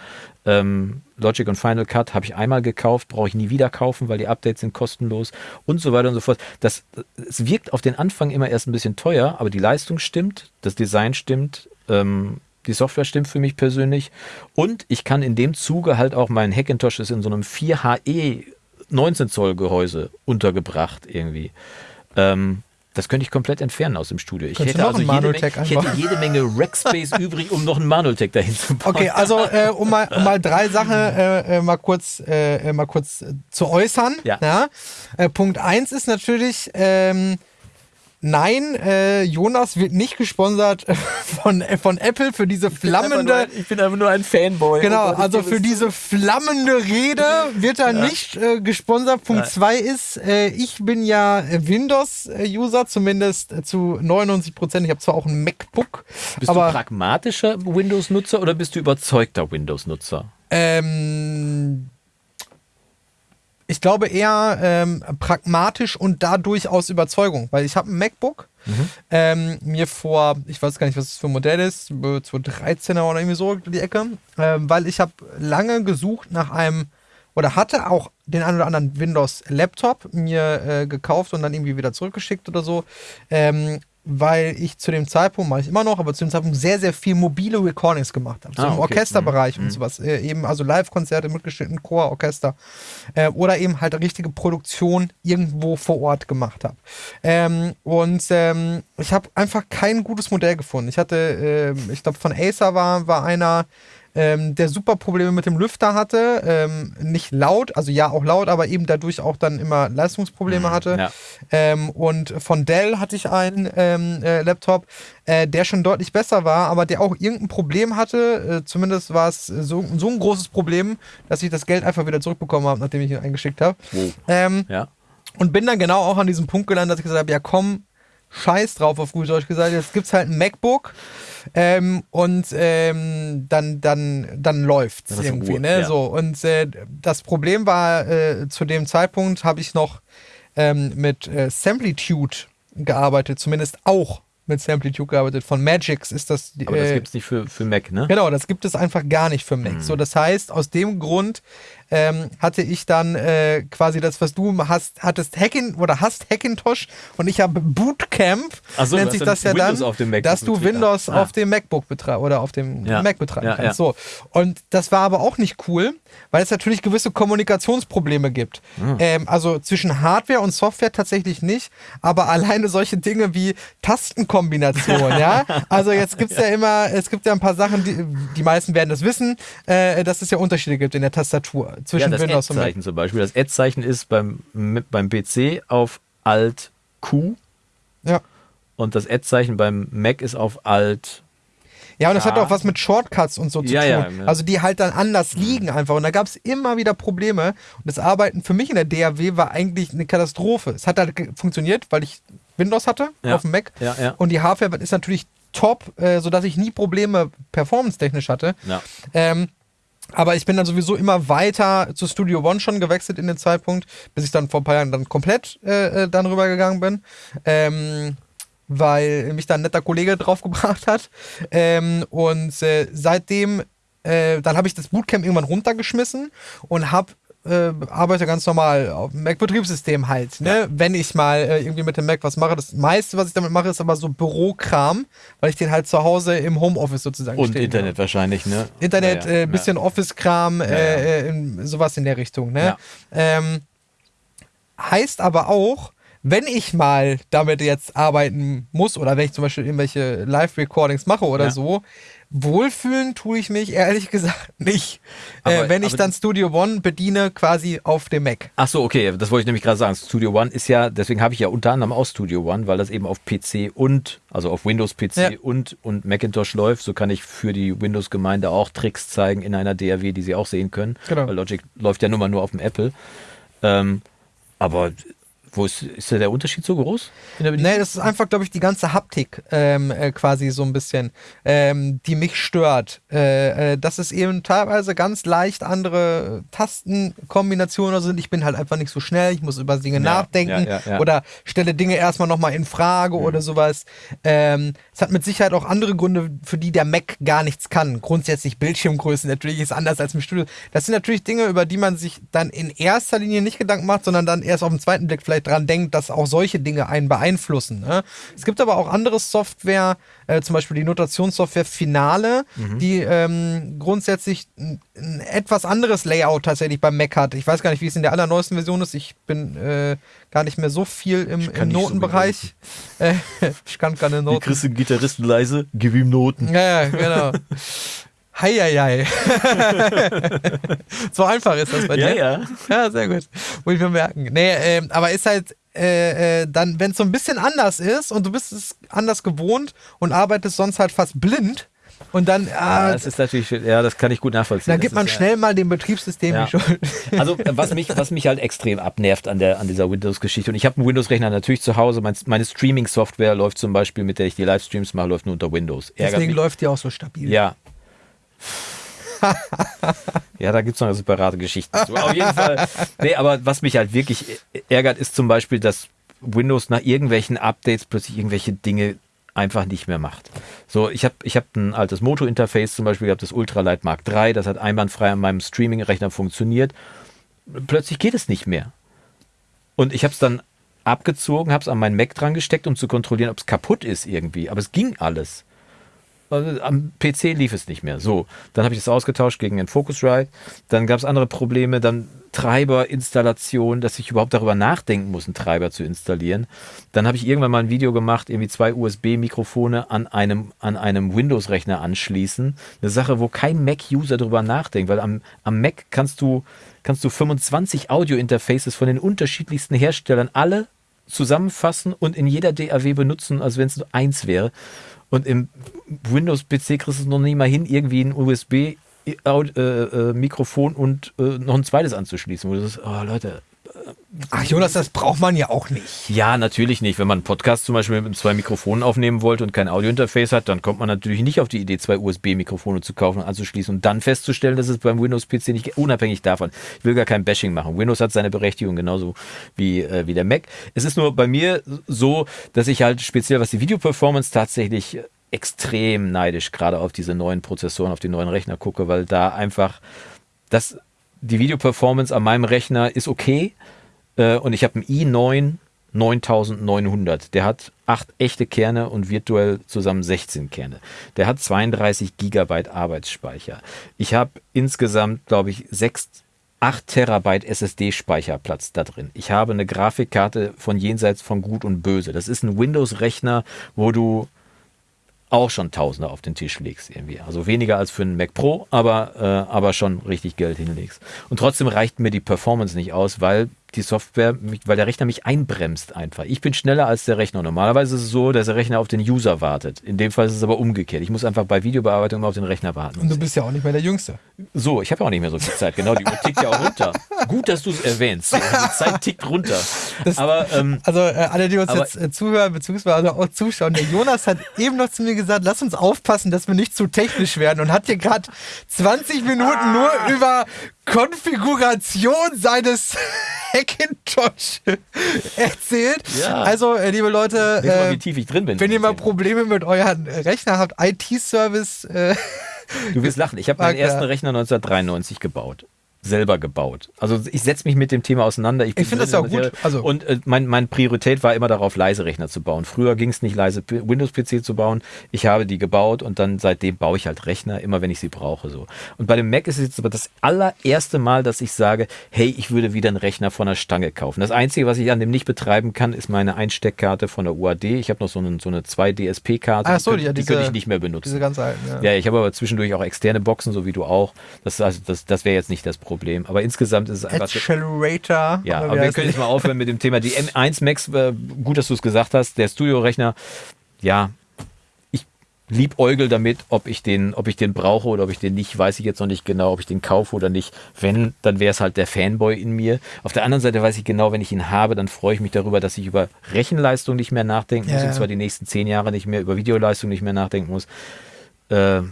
[SPEAKER 1] Ähm, Logic und Final Cut habe ich einmal gekauft, brauche ich nie wieder kaufen, weil die Updates sind kostenlos und so weiter und so fort. Das, es wirkt auf den Anfang immer erst ein bisschen teuer, aber die Leistung stimmt, das Design stimmt, ähm, die Software stimmt für mich persönlich und ich kann in dem Zuge halt auch mein Hackintosh ist in so einem 4HE 19 Zoll Gehäuse untergebracht irgendwie. Ähm, das könnte ich komplett entfernen aus dem Studio. Ich, hätte, also jede, Menge, ich hätte jede Menge Rackspace übrig, um noch einen Manutech dahin zu bauen.
[SPEAKER 2] Okay, also äh, um, mal, um mal drei Sachen äh, äh mal kurz, äh, mal kurz zu äußern. Ja. ja? Äh, Punkt eins ist natürlich, ähm, Nein, äh, Jonas wird nicht gesponsert von, äh, von Apple für diese flammende.
[SPEAKER 1] Ich bin, ich bin einfach nur ein Fanboy.
[SPEAKER 2] Genau, oh also für diese flammende Rede wird er ja. nicht äh, gesponsert. Punkt 2 ist, äh, ich bin ja Windows-User, zumindest zu 99 Prozent. Ich habe zwar auch ein MacBook.
[SPEAKER 1] Bist aber, du pragmatischer Windows-Nutzer oder bist du überzeugter Windows-Nutzer?
[SPEAKER 2] Ähm ich glaube eher ähm, pragmatisch und dadurch aus Überzeugung, weil ich habe ein MacBook, mhm. ähm, mir vor, ich weiß gar nicht, was das für ein Modell ist, 2013er oder irgendwie so die Ecke, ähm, weil ich habe lange gesucht nach einem oder hatte auch den einen oder anderen Windows-Laptop mir äh, gekauft und dann irgendwie wieder zurückgeschickt oder so. Ähm, weil ich zu dem Zeitpunkt, mache ich immer noch, aber zu dem Zeitpunkt sehr, sehr viel mobile Recordings gemacht habe. So ah, im okay. Orchesterbereich mhm. und sowas. Äh, eben also Live-Konzerte mitgeschnitten, Chor, Orchester. Äh, oder eben halt richtige Produktion irgendwo vor Ort gemacht habe. Ähm, und ähm, ich habe einfach kein gutes Modell gefunden. Ich hatte, äh, ich glaube, von Acer war, war einer, ähm, der super Probleme mit dem Lüfter hatte. Ähm, nicht laut, also ja auch laut, aber eben dadurch auch dann immer Leistungsprobleme mhm, hatte. Ja. Ähm, und von Dell hatte ich einen ähm, äh, Laptop, äh, der schon deutlich besser war, aber der auch irgendein Problem hatte. Äh, zumindest war es so, so ein großes Problem, dass ich das Geld einfach wieder zurückbekommen habe, nachdem ich ihn eingeschickt habe. Oh. Ja. Und bin dann genau auch an diesem Punkt gelandet, dass ich gesagt habe, ja komm, scheiß drauf, auf gut Deutsch gesagt. Jetzt gibt es halt ein MacBook ähm, und ähm, dann, dann, dann läuft es irgendwie. Ruhe, ne? Ja. So, und äh, das Problem war, äh, zu dem Zeitpunkt habe ich noch ähm, mit äh, Samplitude gearbeitet, zumindest auch mit Samplitude gearbeitet. Von Magix ist das.
[SPEAKER 1] Aber das äh, gibt es nicht für, für Mac, ne?
[SPEAKER 2] Genau, das gibt es einfach gar nicht für Mac. Mhm. So, das heißt, aus dem Grund ähm, hatte ich dann äh, quasi das, was du hast, hattest Hackin oder hast Hackintosh und ich habe Bootcamp,
[SPEAKER 1] so,
[SPEAKER 2] nennt sich das ja
[SPEAKER 1] Windows
[SPEAKER 2] dann, dass du Windows ah. auf dem MacBook betreibst oder auf dem ja. Mac betreiben ja, kannst. So. Und das war aber auch nicht cool, weil es natürlich gewisse Kommunikationsprobleme gibt. Mhm. Ähm, also zwischen Hardware und Software tatsächlich nicht, aber alleine solche Dinge wie Tastenkombination, ja. Also jetzt gibt es ja. ja. immer, es gibt ja ein paar Sachen, die, die meisten werden das wissen, äh, dass es ja Unterschiede gibt in der Tastatur zwischen ja, Windows
[SPEAKER 1] und Mac. zum Beispiel. Das Ad-Zeichen ist beim, beim PC auf Alt Q.
[SPEAKER 2] Ja.
[SPEAKER 1] Und das Ad-Zeichen beim Mac ist auf Alt
[SPEAKER 2] ja, und das hat auch was mit Shortcuts und so zu
[SPEAKER 1] ja,
[SPEAKER 2] tun.
[SPEAKER 1] Ja, ja.
[SPEAKER 2] Also die halt dann anders liegen einfach. Und da gab es immer wieder Probleme. Und das Arbeiten für mich in der DAW war eigentlich eine Katastrophe. Es hat halt funktioniert, weil ich Windows hatte auf dem Mac. Und die Hardware ist natürlich top, äh, sodass ich nie Probleme performance-technisch hatte. Ähm, aber ich bin dann sowieso immer weiter zu Studio One schon gewechselt in den Zeitpunkt, bis ich dann vor ein paar Jahren dann komplett äh, äh dann rübergegangen bin. Ähm, weil mich da ein netter Kollege draufgebracht hat. Ähm, und äh, seitdem, äh, dann habe ich das Bootcamp irgendwann runtergeschmissen und habe äh, arbeite ganz normal auf dem Mac-Betriebssystem halt. Ne? Ja. Wenn ich mal äh, irgendwie mit dem Mac was mache, das meiste, was ich damit mache, ist aber so Bürokram, weil ich den halt zu Hause im Homeoffice sozusagen
[SPEAKER 1] Und Internet habe. wahrscheinlich, ne?
[SPEAKER 2] Internet, ja, ja. Äh, bisschen Office-Kram, äh, in, sowas in der Richtung, ne? Ähm, heißt aber auch, wenn ich mal damit jetzt arbeiten muss oder wenn ich zum Beispiel irgendwelche Live-Recordings mache oder so, wohlfühlen tue ich mich ehrlich gesagt nicht. Äh, aber, äh, wenn ich dann Studio One bediene, quasi auf dem Mac.
[SPEAKER 1] Ach so, okay, das wollte ich nämlich gerade sagen. Studio One ist ja, deswegen habe ich ja unter anderem auch Studio One, weil das eben auf PC und, also auf Windows PC ja. und, und Macintosh läuft. So kann ich für die Windows-Gemeinde auch Tricks zeigen in einer DAW, die sie auch sehen können. Genau. Weil Logic läuft ja nun mal nur auf dem Apple. Ähm, aber wo ist, ist der Unterschied so groß?
[SPEAKER 2] Nee, das ist einfach, glaube ich, die ganze Haptik ähm, äh, quasi so ein bisschen, ähm, die mich stört. Äh, äh, dass es eben teilweise ganz leicht andere Tastenkombinationen sind. Ich bin halt einfach nicht so schnell, ich muss über Dinge ja, nachdenken ja, ja, oder stelle Dinge erstmal nochmal in Frage mhm. oder sowas. Ähm, es hat mit Sicherheit auch andere Gründe, für die der Mac gar nichts kann. Grundsätzlich Bildschirmgrößen natürlich ist anders als im Studio. Das sind natürlich Dinge, über die man sich dann in erster Linie nicht Gedanken macht, sondern dann erst auf den zweiten Blick vielleicht dran denkt, dass auch solche Dinge einen beeinflussen. Ne? Es gibt aber auch andere Software, äh, zum Beispiel die Notationssoftware Finale, mhm. die ähm, grundsätzlich ein, ein, etwas anderes Layout tatsächlich beim Mac hat. Ich weiß gar nicht, wie es in der allerneuesten Version ist. Ich bin äh, gar nicht mehr so viel im, im Notenbereich. So äh, ich kann keine Noten.
[SPEAKER 1] Kriegst du Gitarristen leise? Gib ihm Noten.
[SPEAKER 2] Ja, genau. Heieiei. so einfach ist das bei dir.
[SPEAKER 1] Ja, ja.
[SPEAKER 2] Ja, sehr gut. Muss ich mir merken. Nee, äh, aber ist halt äh, äh, dann, wenn es so ein bisschen anders ist und du bist es anders gewohnt und arbeitest sonst halt fast blind, und dann.
[SPEAKER 1] Ah, ja, das ist natürlich, ja, das kann ich gut nachvollziehen.
[SPEAKER 2] Dann gibt man
[SPEAKER 1] ist,
[SPEAKER 2] schnell ja. mal dem Betriebssystem
[SPEAKER 1] ja.
[SPEAKER 2] die Schuld.
[SPEAKER 1] Also, was mich, was mich halt extrem abnervt an, der, an dieser Windows-Geschichte. Und ich habe einen Windows-Rechner natürlich zu Hause. Mein, meine Streaming-Software läuft zum Beispiel, mit der ich die Livestreams mache, läuft nur unter Windows.
[SPEAKER 2] Ärgert Deswegen mich. läuft die auch so stabil.
[SPEAKER 1] Ja, ja, da gibt es noch separate Geschichte zu. Auf jeden Fall. Nee, aber was mich halt wirklich ärgert, ist zum Beispiel, dass Windows nach irgendwelchen Updates plötzlich irgendwelche Dinge einfach nicht mehr macht. So, ich habe ich hab ein altes Moto-Interface zum Beispiel gehabt, das Ultralight Mark III, das hat einwandfrei an meinem Streaming-Rechner funktioniert. Plötzlich geht es nicht mehr. Und ich habe es dann abgezogen, habe es an meinen Mac dran gesteckt, um zu kontrollieren, ob es kaputt ist irgendwie. Aber es ging alles. Am PC lief es nicht mehr. So, dann habe ich es ausgetauscht gegen den Focusrite. Dann gab es andere Probleme, dann Treiberinstallation, dass ich überhaupt darüber nachdenken muss, einen Treiber zu installieren. Dann habe ich irgendwann mal ein Video gemacht, irgendwie zwei USB-Mikrofone an einem, an einem Windows-Rechner anschließen. Eine Sache, wo kein Mac-User darüber nachdenkt, weil am, am Mac kannst du, kannst du 25 Audio-Interfaces von den unterschiedlichsten Herstellern alle zusammenfassen und in jeder DAW benutzen, als wenn es nur eins wäre. Und im Windows-PC kriegst du es noch nicht mal hin, irgendwie ein USB-Mikrofon äh, äh, und äh, noch ein zweites anzuschließen. Wo du sagst, oh Leute,
[SPEAKER 2] Ach Jonas, das braucht man ja auch nicht.
[SPEAKER 1] Ja, natürlich nicht. Wenn man einen Podcast zum Beispiel mit zwei Mikrofonen aufnehmen wollte und kein Audiointerface hat, dann kommt man natürlich nicht auf die Idee, zwei USB-Mikrofone zu kaufen und anzuschließen und dann festzustellen, dass es beim Windows-PC nicht unabhängig davon. Ich will gar kein Bashing machen. Windows hat seine Berechtigung genauso wie, äh, wie der Mac. Es ist nur bei mir so, dass ich halt speziell, was die Videoperformance tatsächlich extrem neidisch gerade auf diese neuen Prozessoren, auf die neuen Rechner gucke, weil da einfach das die Videoperformance an meinem Rechner ist okay äh, und ich habe einen i9 9900. Der hat acht echte Kerne und virtuell zusammen 16 Kerne. Der hat 32 Gigabyte Arbeitsspeicher. Ich habe insgesamt, glaube ich, 6, 8 Terabyte SSD-Speicherplatz da drin. Ich habe eine Grafikkarte von jenseits von Gut und Böse. Das ist ein Windows-Rechner, wo du auch schon Tausende auf den Tisch legst irgendwie. Also weniger als für einen Mac Pro, aber, äh, aber schon richtig Geld hinlegst. Und trotzdem reicht mir die Performance nicht aus, weil die Software, weil der Rechner mich einbremst einfach. Ich bin schneller als der Rechner. Normalerweise ist es so, dass der Rechner auf den User wartet. In dem Fall ist es aber umgekehrt. Ich muss einfach bei Videobearbeitung immer auf den Rechner warten.
[SPEAKER 2] Und du bist ja auch nicht mehr der Jüngste.
[SPEAKER 1] So, ich habe ja auch nicht mehr so viel Zeit. Genau, die Uhr tickt ja auch runter. Gut, dass du es erwähnst. Die Zeit tickt runter. Das, aber, ähm,
[SPEAKER 2] also äh, alle, die uns aber, jetzt äh, zuhören, beziehungsweise auch zuschauen, der Jonas hat eben noch zu mir gesagt, lass uns aufpassen, dass wir nicht zu technisch werden und hat hier gerade 20 Minuten nur über Konfiguration seines Hackintosh erzählt. Ja. Also, äh, liebe Leute,
[SPEAKER 1] äh, wie tief ich drin bin.
[SPEAKER 2] wenn ihr mal Probleme mit euren Rechner habt, IT-Service. Äh,
[SPEAKER 1] du wirst lachen. Ich habe meinen ersten Rechner 1993 gebaut selber gebaut. Also ich setze mich mit dem Thema auseinander.
[SPEAKER 2] Ich, ich finde das ja gut.
[SPEAKER 1] Also und äh, mein, mein Priorität war immer darauf, leise Rechner zu bauen. Früher ging es nicht, leise Windows-PC zu bauen. Ich habe die gebaut und dann seitdem baue ich halt Rechner, immer wenn ich sie brauche. So. Und bei dem Mac ist es jetzt aber das allererste Mal, dass ich sage, hey, ich würde wieder einen Rechner von der Stange kaufen. Das Einzige, was ich an dem nicht betreiben kann, ist meine Einsteckkarte von der UAD. Ich habe noch so eine, so eine 2-DSP-Karte.
[SPEAKER 2] Ach so,
[SPEAKER 1] die,
[SPEAKER 2] ja,
[SPEAKER 1] die könnte ich nicht mehr benutzen.
[SPEAKER 2] Diese ganz alten,
[SPEAKER 1] ja. Ja, ich habe aber zwischendurch auch externe Boxen, so wie du auch. Das, also, das, das wäre jetzt nicht das Problem. Aber insgesamt ist es einfach.
[SPEAKER 2] Accelerator.
[SPEAKER 1] Ja, aber wir können jetzt mal aufhören mit dem Thema. Die M1 Max, äh, gut, dass du es gesagt hast, der Studio-Rechner, ja, ich liebäugel damit, ob ich den, ob ich den brauche oder ob ich den nicht, weiß ich jetzt noch nicht genau, ob ich den kaufe oder nicht. Wenn, dann wäre es halt der Fanboy in mir. Auf der anderen Seite weiß ich genau, wenn ich ihn habe, dann freue ich mich darüber, dass ich über Rechenleistung nicht mehr nachdenken muss, ja. und zwar die nächsten zehn Jahre nicht mehr, über Videoleistung nicht mehr nachdenken muss. Äh,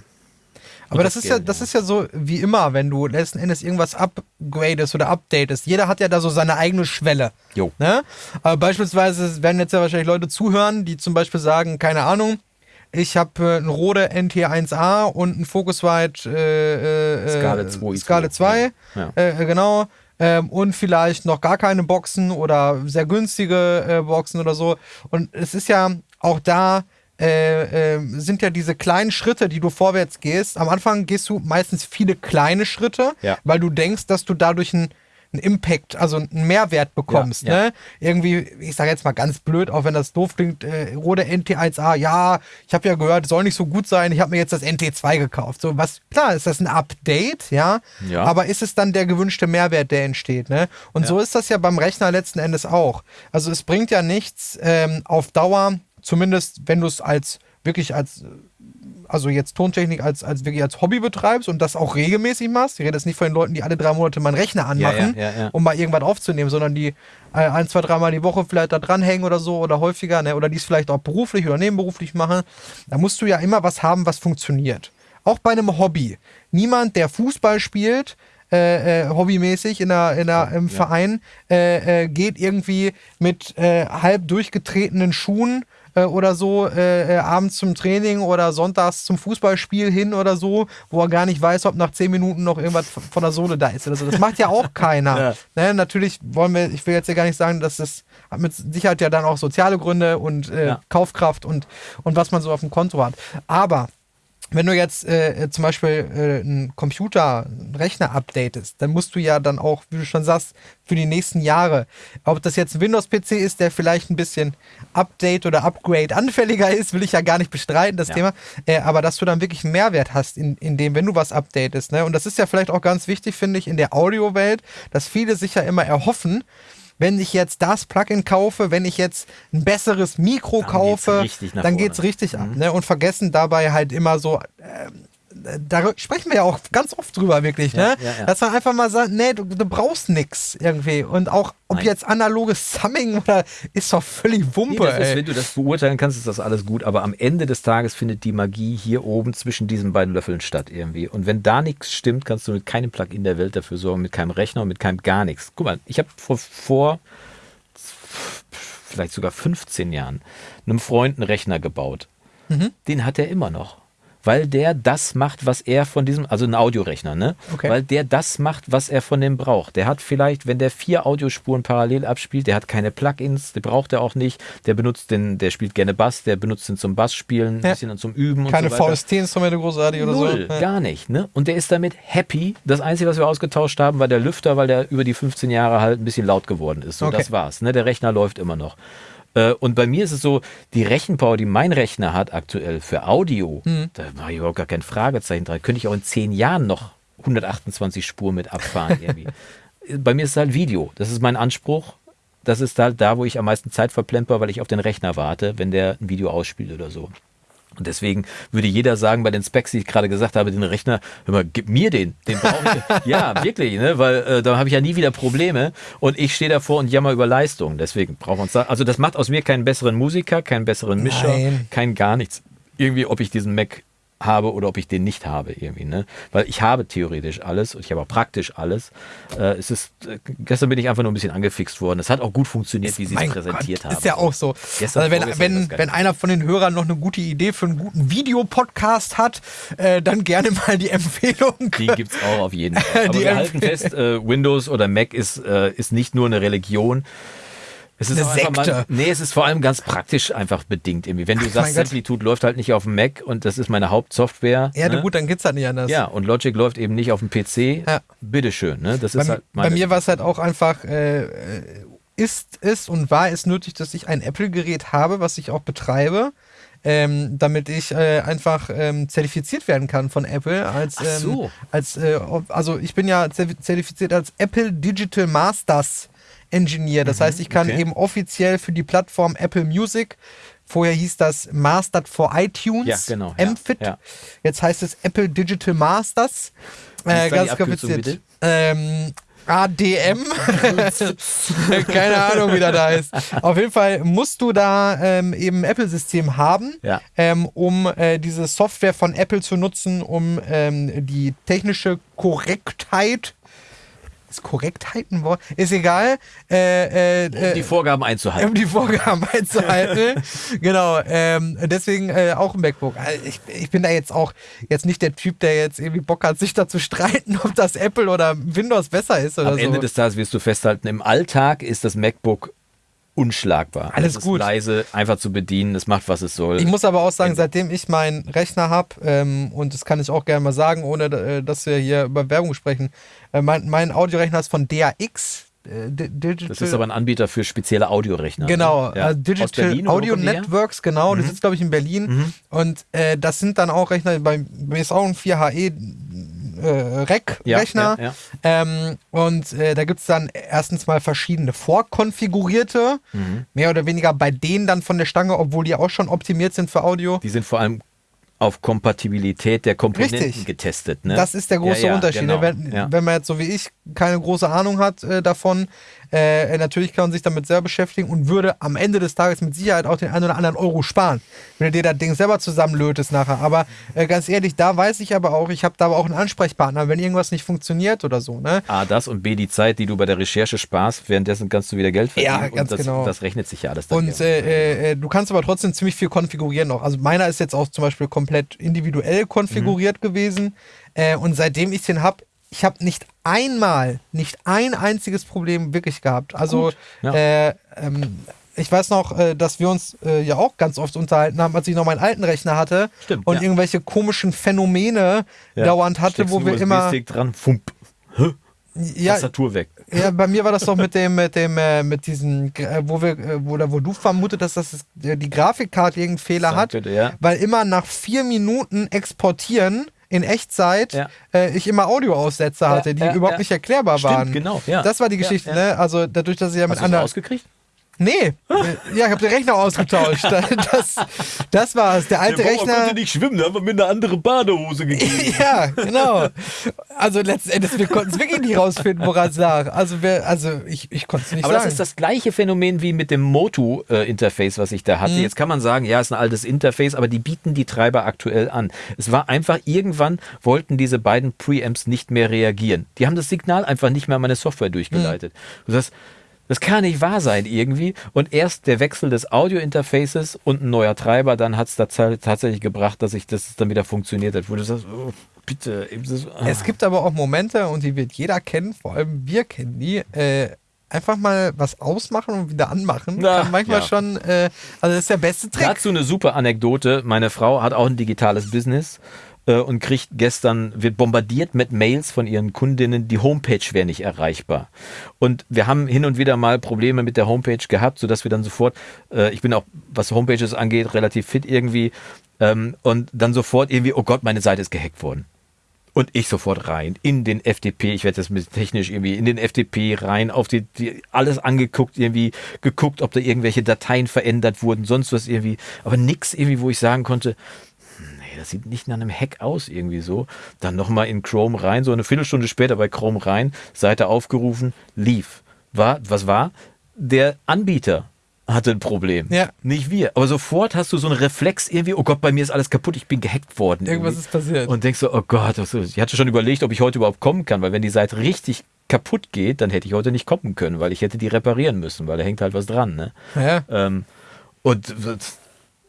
[SPEAKER 2] aber das, das ist ja, das ist ja so wie immer, wenn du letzten Endes irgendwas upgradest oder updatest. Jeder hat ja da so seine eigene Schwelle.
[SPEAKER 1] Jo.
[SPEAKER 2] Ne? Aber beispielsweise werden jetzt ja wahrscheinlich Leute zuhören, die zum Beispiel sagen, keine Ahnung, ich habe äh, einen Rode NT1A und einen Focusrite äh,
[SPEAKER 1] äh, Scarlett 2.
[SPEAKER 2] Scarlett 2, ja. äh, genau. Ähm, und vielleicht noch gar keine Boxen oder sehr günstige äh, Boxen oder so. Und es ist ja auch da äh, äh, sind ja diese kleinen Schritte, die du vorwärts gehst. Am Anfang gehst du meistens viele kleine Schritte,
[SPEAKER 1] ja.
[SPEAKER 2] weil du denkst, dass du dadurch einen Impact, also einen Mehrwert bekommst. Ja, ja. Ne? Irgendwie, ich sage jetzt mal ganz blöd, auch wenn das doof klingt, äh, Rode NT1A, ja, ich habe ja gehört, soll nicht so gut sein, ich habe mir jetzt das NT2 gekauft. So was, klar, ist das ein Update, ja,
[SPEAKER 1] ja.
[SPEAKER 2] aber ist es dann der gewünschte Mehrwert, der entsteht, ne? Und so ist das ja beim Rechner letzten Endes auch. Also es bringt ja nichts ähm, auf Dauer zumindest wenn du es als wirklich als, also jetzt Tontechnik als, als wirklich als Hobby betreibst und das auch regelmäßig machst. Ich rede jetzt nicht von den Leuten, die alle drei Monate mal einen Rechner anmachen,
[SPEAKER 1] ja, ja, ja,
[SPEAKER 2] um mal irgendwas aufzunehmen, sondern die äh, ein, zwei, dreimal die Woche vielleicht da dranhängen oder so oder häufiger, ne? oder die es vielleicht auch beruflich oder nebenberuflich machen. Da musst du ja immer was haben, was funktioniert. Auch bei einem Hobby. Niemand, der Fußball spielt, äh, äh, hobbymäßig in der, in der, im Verein, äh, äh, geht irgendwie mit äh, halb durchgetretenen Schuhen äh, oder so äh, äh, abends zum Training oder sonntags zum Fußballspiel hin oder so, wo er gar nicht weiß, ob nach zehn Minuten noch irgendwas von der Sohle da ist oder so. Das macht ja auch keiner. ja. ne, natürlich wollen wir, ich will jetzt ja gar nicht sagen, dass das hat mit Sicherheit ja dann auch soziale Gründe und äh, ja. Kaufkraft und, und was man so auf dem Konto hat. Aber wenn du jetzt äh, zum Beispiel äh, einen Computer, einen Rechner updatest, dann musst du ja dann auch, wie du schon sagst, für die nächsten Jahre, ob das jetzt ein Windows-PC ist, der vielleicht ein bisschen Update oder Upgrade anfälliger ist, will ich ja gar nicht bestreiten, das ja. Thema, äh, aber dass du dann wirklich einen Mehrwert hast in, in dem, wenn du was updatest. Ne? Und das ist ja vielleicht auch ganz wichtig, finde ich, in der Audiowelt, dass viele sich ja immer erhoffen, wenn ich jetzt das Plugin kaufe, wenn ich jetzt ein besseres Mikro dann kaufe, geht's dann geht es richtig mhm. ab. Ne? Und vergessen dabei halt immer so, äh, da sprechen wir ja auch ganz oft drüber, wirklich, ja, ne? Ja, ja. Dass man einfach mal sagt, nee, du, du brauchst nichts irgendwie. Und auch, ob Nein. jetzt analoges Summing oder ist doch völlig Wumpe. Nee,
[SPEAKER 1] ist, wenn du das beurteilen kannst, ist das alles gut. Aber am Ende des Tages findet die Magie hier oben zwischen diesen beiden Löffeln statt irgendwie. Und wenn da nichts stimmt, kannst du mit keinem Plugin der Welt dafür sorgen, mit keinem Rechner und mit keinem gar nichts. Guck mal, ich habe vor, vor vielleicht sogar 15 Jahren einem Freund einen Rechner gebaut. Mhm. Den hat er immer noch weil der das macht, was er von diesem, also ein Audiorechner, ne?
[SPEAKER 2] Okay.
[SPEAKER 1] Weil der das macht, was er von dem braucht. Der hat vielleicht, wenn der vier Audiospuren parallel abspielt, der hat keine Plugins, die braucht er auch nicht. Der benutzt den, der spielt gerne Bass, der benutzt den zum Bassspielen, ein
[SPEAKER 2] Ja.
[SPEAKER 1] bisschen zum Üben
[SPEAKER 2] Keine
[SPEAKER 1] und so weiter.
[SPEAKER 2] VST-Instrumente großartig oder
[SPEAKER 1] Null,
[SPEAKER 2] so. Ja.
[SPEAKER 1] gar nicht. Ne? Und der ist damit happy. Das Einzige, was wir ausgetauscht haben, war der Lüfter, weil der über die 15 Jahre halt ein bisschen laut geworden ist. So,
[SPEAKER 2] Okay.
[SPEAKER 1] das war's. Ne? Der Rechner läuft immer noch. Äh, Und bei mir ist es so, die Rechenpower, die mein Rechner hat aktuell für Audio,
[SPEAKER 2] Mhm.
[SPEAKER 1] da mache ich überhaupt gar kein Fragezeichen dran. Könnte ich auch in zehn Jahren noch 128 Spuren mit abfahren irgendwie. bei mir ist es halt Video. Das ist mein Anspruch. Das ist halt da, wo ich am meisten Zeit verplemper, weil ich auf den Rechner warte, wenn der ein Video ausspielt oder so. Und deswegen würde jeder sagen, bei den Specs, die ich gerade gesagt habe, den Rechner, hör mal, gib mir den. Den brauche ich. ja, wirklich, ne? weil äh, da habe ich ja nie wieder Probleme. Und ich stehe davor und jammer über Leistung. Deswegen brauchen wir uns da. Also das macht aus mir keinen besseren Musiker, keinen besseren Mischer,
[SPEAKER 2] Nein.
[SPEAKER 1] kein gar nichts. Irgendwie, ob ich diesen Mac habe oder ob ich den nicht habe irgendwie, ne? Weil ich habe theoretisch alles und ich habe auch praktisch alles. Äh, es ist, äh, gestern bin ich einfach nur ein bisschen angefixt worden. Es hat auch gut funktioniert, wie sie es präsentiert
[SPEAKER 2] Gott,
[SPEAKER 1] haben.
[SPEAKER 2] Ist ja auch so.
[SPEAKER 1] Gestern,
[SPEAKER 2] also wenn, wenn, wenn einer von den Hörern noch eine gute Idee für einen guten Videopodcast hat, äh, dann gerne mal die Empfehlung.
[SPEAKER 1] Die gibt es auch auf jeden Fall. Aber wir halten fest, äh, Windows oder Mac ist, äh, ist nicht nur eine Religion. Es ist
[SPEAKER 2] Eine Sekte.
[SPEAKER 1] Mal, nee, es ist vor allem ganz praktisch einfach bedingt irgendwie. Wenn du
[SPEAKER 2] mein
[SPEAKER 1] sagst. Simplitude läuft halt nicht auf dem Mac und das ist meine Hauptsoftware.
[SPEAKER 2] Ja,
[SPEAKER 1] ne?
[SPEAKER 2] gut, dann geht's halt nicht anders.
[SPEAKER 1] Ja, und Logic läuft eben nicht auf dem PC.
[SPEAKER 2] Ja.
[SPEAKER 1] Bitteschön, ne? Das
[SPEAKER 2] Bei,
[SPEAKER 1] ist halt
[SPEAKER 2] bei mir war es halt auch einfach, äh, äh, ist es und war es nötig, dass ich ein Apple-Gerät habe, was ich auch betreibe. Ähm, damit ich äh, einfach ähm, zertifiziert werden kann von Apple als,
[SPEAKER 1] Ach
[SPEAKER 2] ähm,
[SPEAKER 1] so.
[SPEAKER 2] als äh, also ich bin ja zertif- zertifiziert als Apple Digital Masters Engineer. Das heißt, ich kann
[SPEAKER 1] Mhm, okay.
[SPEAKER 2] eben offiziell für die Plattform Apple Music, vorher hieß das Mastered for iTunes,
[SPEAKER 1] Ja, genau, ja,
[SPEAKER 2] MFIT.
[SPEAKER 1] ja.
[SPEAKER 2] Jetzt heißt es Apple Digital Masters.
[SPEAKER 1] Ist
[SPEAKER 2] Äh, ganz kompliziert.
[SPEAKER 1] bitte?
[SPEAKER 2] Ähm, ADM. Keine Ahnung, wie das da heißt. Auf jeden Fall musst du da ähm, eben ein Apple-System haben,
[SPEAKER 1] Ja.
[SPEAKER 2] ähm, um äh, diese Software von Apple zu nutzen, um ähm, die technische Korrektheit. Ist Korrektheit ein Wort? Ist egal. Äh, äh,
[SPEAKER 1] um die Vorgaben einzuhalten.
[SPEAKER 2] um die Vorgaben einzuhalten. genau. Ähm, deswegen äh, auch ein MacBook. Also Ich, ich bin da jetzt auch jetzt nicht der Typ, der jetzt irgendwie Bock hat, sich da zu streiten, ob das Apple oder Windows besser ist oder
[SPEAKER 1] Am
[SPEAKER 2] so.
[SPEAKER 1] Ende des Tages wirst du festhalten, im Alltag ist das MacBook unschlagbar.
[SPEAKER 2] Alles
[SPEAKER 1] es ist
[SPEAKER 2] gut.
[SPEAKER 1] leise, einfach zu bedienen, es macht, was es soll.
[SPEAKER 2] ich muss aber auch sagen, seitdem ich meinen Rechner habe, ähm, und das kann ich auch gerne mal sagen, ohne äh, dass wir hier über Werbung sprechen, äh, mein, mein Audiorechner ist von DAX. Äh, Di- Digital
[SPEAKER 1] das ist aber ein Anbieter für spezielle Audiorechner.
[SPEAKER 2] Genau,
[SPEAKER 1] ne? Ja.
[SPEAKER 2] äh,
[SPEAKER 1] Aus
[SPEAKER 2] Digital
[SPEAKER 1] Berlin
[SPEAKER 2] Audio? Networks, genau,
[SPEAKER 1] Mhm.
[SPEAKER 2] das sitzt, glaube ich, in Berlin. Und äh, das sind dann auch Rechner, bei mir ist auch ein 4HE äh, Rack-Rechner.
[SPEAKER 1] Ja, ja,
[SPEAKER 2] Ähm, und äh, da gibt es dann erstens mal verschiedene vorkonfigurierte,
[SPEAKER 1] Mhm.
[SPEAKER 2] mehr oder weniger bei denen dann von der Stange, obwohl die auch schon optimiert sind für Audio.
[SPEAKER 1] Die sind vor allem auf Kompatibilität der Komponenten
[SPEAKER 2] Richtig.
[SPEAKER 1] getestet. Ne?
[SPEAKER 2] Das ist der große
[SPEAKER 1] Ja, ja,
[SPEAKER 2] Unterschied.
[SPEAKER 1] Genau.
[SPEAKER 2] ne? Wenn,
[SPEAKER 1] ja.
[SPEAKER 2] wenn man jetzt so wie ich keine große Ahnung hat äh, davon, äh, natürlich kann man sich damit selber beschäftigen und würde am Ende des Tages mit Sicherheit auch den einen oder anderen Euro sparen, wenn du dir das Ding selber zusammenlötest nachher. Aber äh, ganz ehrlich, da weiß ich aber auch, ich habe da aber auch einen Ansprechpartner, wenn irgendwas nicht funktioniert oder so. Ne?
[SPEAKER 1] A, das und B, die Zeit, die du bei der Recherche sparst, währenddessen kannst du wieder Geld verdienen.
[SPEAKER 2] Ja, ganz
[SPEAKER 1] und das,
[SPEAKER 2] genau.
[SPEAKER 1] Das rechnet sich ja alles dann
[SPEAKER 2] Und äh, äh, du kannst aber trotzdem ziemlich viel konfigurieren noch. Also meiner ist jetzt auch zum Beispiel komplett individuell konfiguriert
[SPEAKER 1] Mhm.
[SPEAKER 2] gewesen. Äh, und seitdem ich den habe, ich habe nicht einmal, nicht ein einziges Problem wirklich gehabt. Also
[SPEAKER 1] ja.
[SPEAKER 2] äh, ähm, ich weiß noch, äh, dass wir uns äh, ja auch ganz oft unterhalten haben, als ich noch meinen alten Rechner hatte
[SPEAKER 1] Stimmt,
[SPEAKER 2] und
[SPEAKER 1] ja.
[SPEAKER 2] irgendwelche komischen Phänomene
[SPEAKER 1] Ja.
[SPEAKER 2] dauernd hatte,
[SPEAKER 1] Steckst
[SPEAKER 2] wo wir immer.
[SPEAKER 1] Dran, fump,
[SPEAKER 2] Ja,
[SPEAKER 1] Tastatur weg.
[SPEAKER 2] ja, bei mir war das doch mit dem, mit dem, äh, mit diesem, äh, wo wir, äh, wo, oder wo du vermutet hast, dass das, äh, die Grafikkarte irgendeinen Fehler
[SPEAKER 1] Sein
[SPEAKER 2] hat,
[SPEAKER 1] ja.
[SPEAKER 2] weil immer nach vier Minuten exportieren in Echtzeit
[SPEAKER 1] Ja.
[SPEAKER 2] äh, ich immer Audioaussätze hatte, die überhaupt nicht erklärbar
[SPEAKER 1] Stimmt,
[SPEAKER 2] waren.
[SPEAKER 1] genau, ja.
[SPEAKER 2] Das war die Geschichte, ne? Also dadurch, dass ich ja mit
[SPEAKER 1] Hast du
[SPEAKER 2] anderen.
[SPEAKER 1] rausgekriegt?
[SPEAKER 2] Nee, ja, ich habe den Rechner ausgetauscht. Das, das war es. Der alte Rechner.
[SPEAKER 1] nicht schwimmen, da haben wir mir eine andere Badehose gegeben.
[SPEAKER 2] Ja, genau. Also letzten Endes, wir konnten es wirklich nicht rausfinden, woran es lag. Also, wir, also ich, ich konnte es nicht
[SPEAKER 1] Aber
[SPEAKER 2] sagen.
[SPEAKER 1] das ist das gleiche Phänomen wie mit dem Motu-Interface, was ich da
[SPEAKER 2] Mhm.
[SPEAKER 1] hatte. Jetzt kann man sagen, ja, ist ein altes Interface, aber die bieten die Treiber aktuell an. Es war einfach, irgendwann wollten diese beiden Preamps nicht mehr reagieren. Die haben das Signal einfach nicht mehr an meine Software durchgeleitet.
[SPEAKER 2] Mhm.
[SPEAKER 1] Das heißt, Das kann nicht wahr sein irgendwie. Und erst der Wechsel des Audio-Interfaces und ein neuer Treiber, dann hat es tatsächlich gebracht, dass ich das dann wieder funktioniert hat. Wo du sagst, oh, bitte.
[SPEAKER 2] Ah. Es gibt aber auch Momente, und die wird jeder kennen, vor allem wir kennen die, äh, einfach mal was ausmachen und wieder anmachen. Na, Kann manchmal ja. schon, äh, also das ist der beste Trick.
[SPEAKER 1] Dazu eine super Anekdote. Meine Frau hat auch ein digitales Business äh, und kriegt gestern, wird bombardiert mit Mails von ihren Kundinnen, die Homepage wäre nicht erreichbar. Und wir haben hin und wieder mal Probleme mit der Homepage gehabt, sodass wir dann sofort, äh, ich bin auch, was Homepages angeht, relativ fit irgendwie, ähm, und dann sofort irgendwie, oh Gott, meine Seite ist gehackt worden. Und ich sofort rein in den FTP, ich werde das mit technisch irgendwie in den FTP rein, auf die, die, alles angeguckt, irgendwie geguckt, ob da irgendwelche Dateien verändert wurden, sonst was irgendwie, aber nichts irgendwie, wo ich sagen konnte, das sieht nicht nach einem Hack aus irgendwie so. Dann nochmal in Chrome rein, so eine Viertelstunde später bei Chrome rein, Seite aufgerufen, lief. War, was war? Der Anbieter hatte ein Problem. Ja. Nicht wir. Aber sofort hast du so einen Reflex irgendwie, oh Gott, bei mir ist alles kaputt, ich bin gehackt worden.
[SPEAKER 2] Irgendwas irgendwie. ist passiert.
[SPEAKER 1] Und denkst so, oh Gott, ich hatte schon überlegt, ob ich heute überhaupt kommen kann, weil wenn die Seite richtig kaputt geht, dann hätte ich heute nicht kommen können, weil ich hätte die reparieren müssen, weil da hängt halt was dran. Ne? Ja. Ähm, und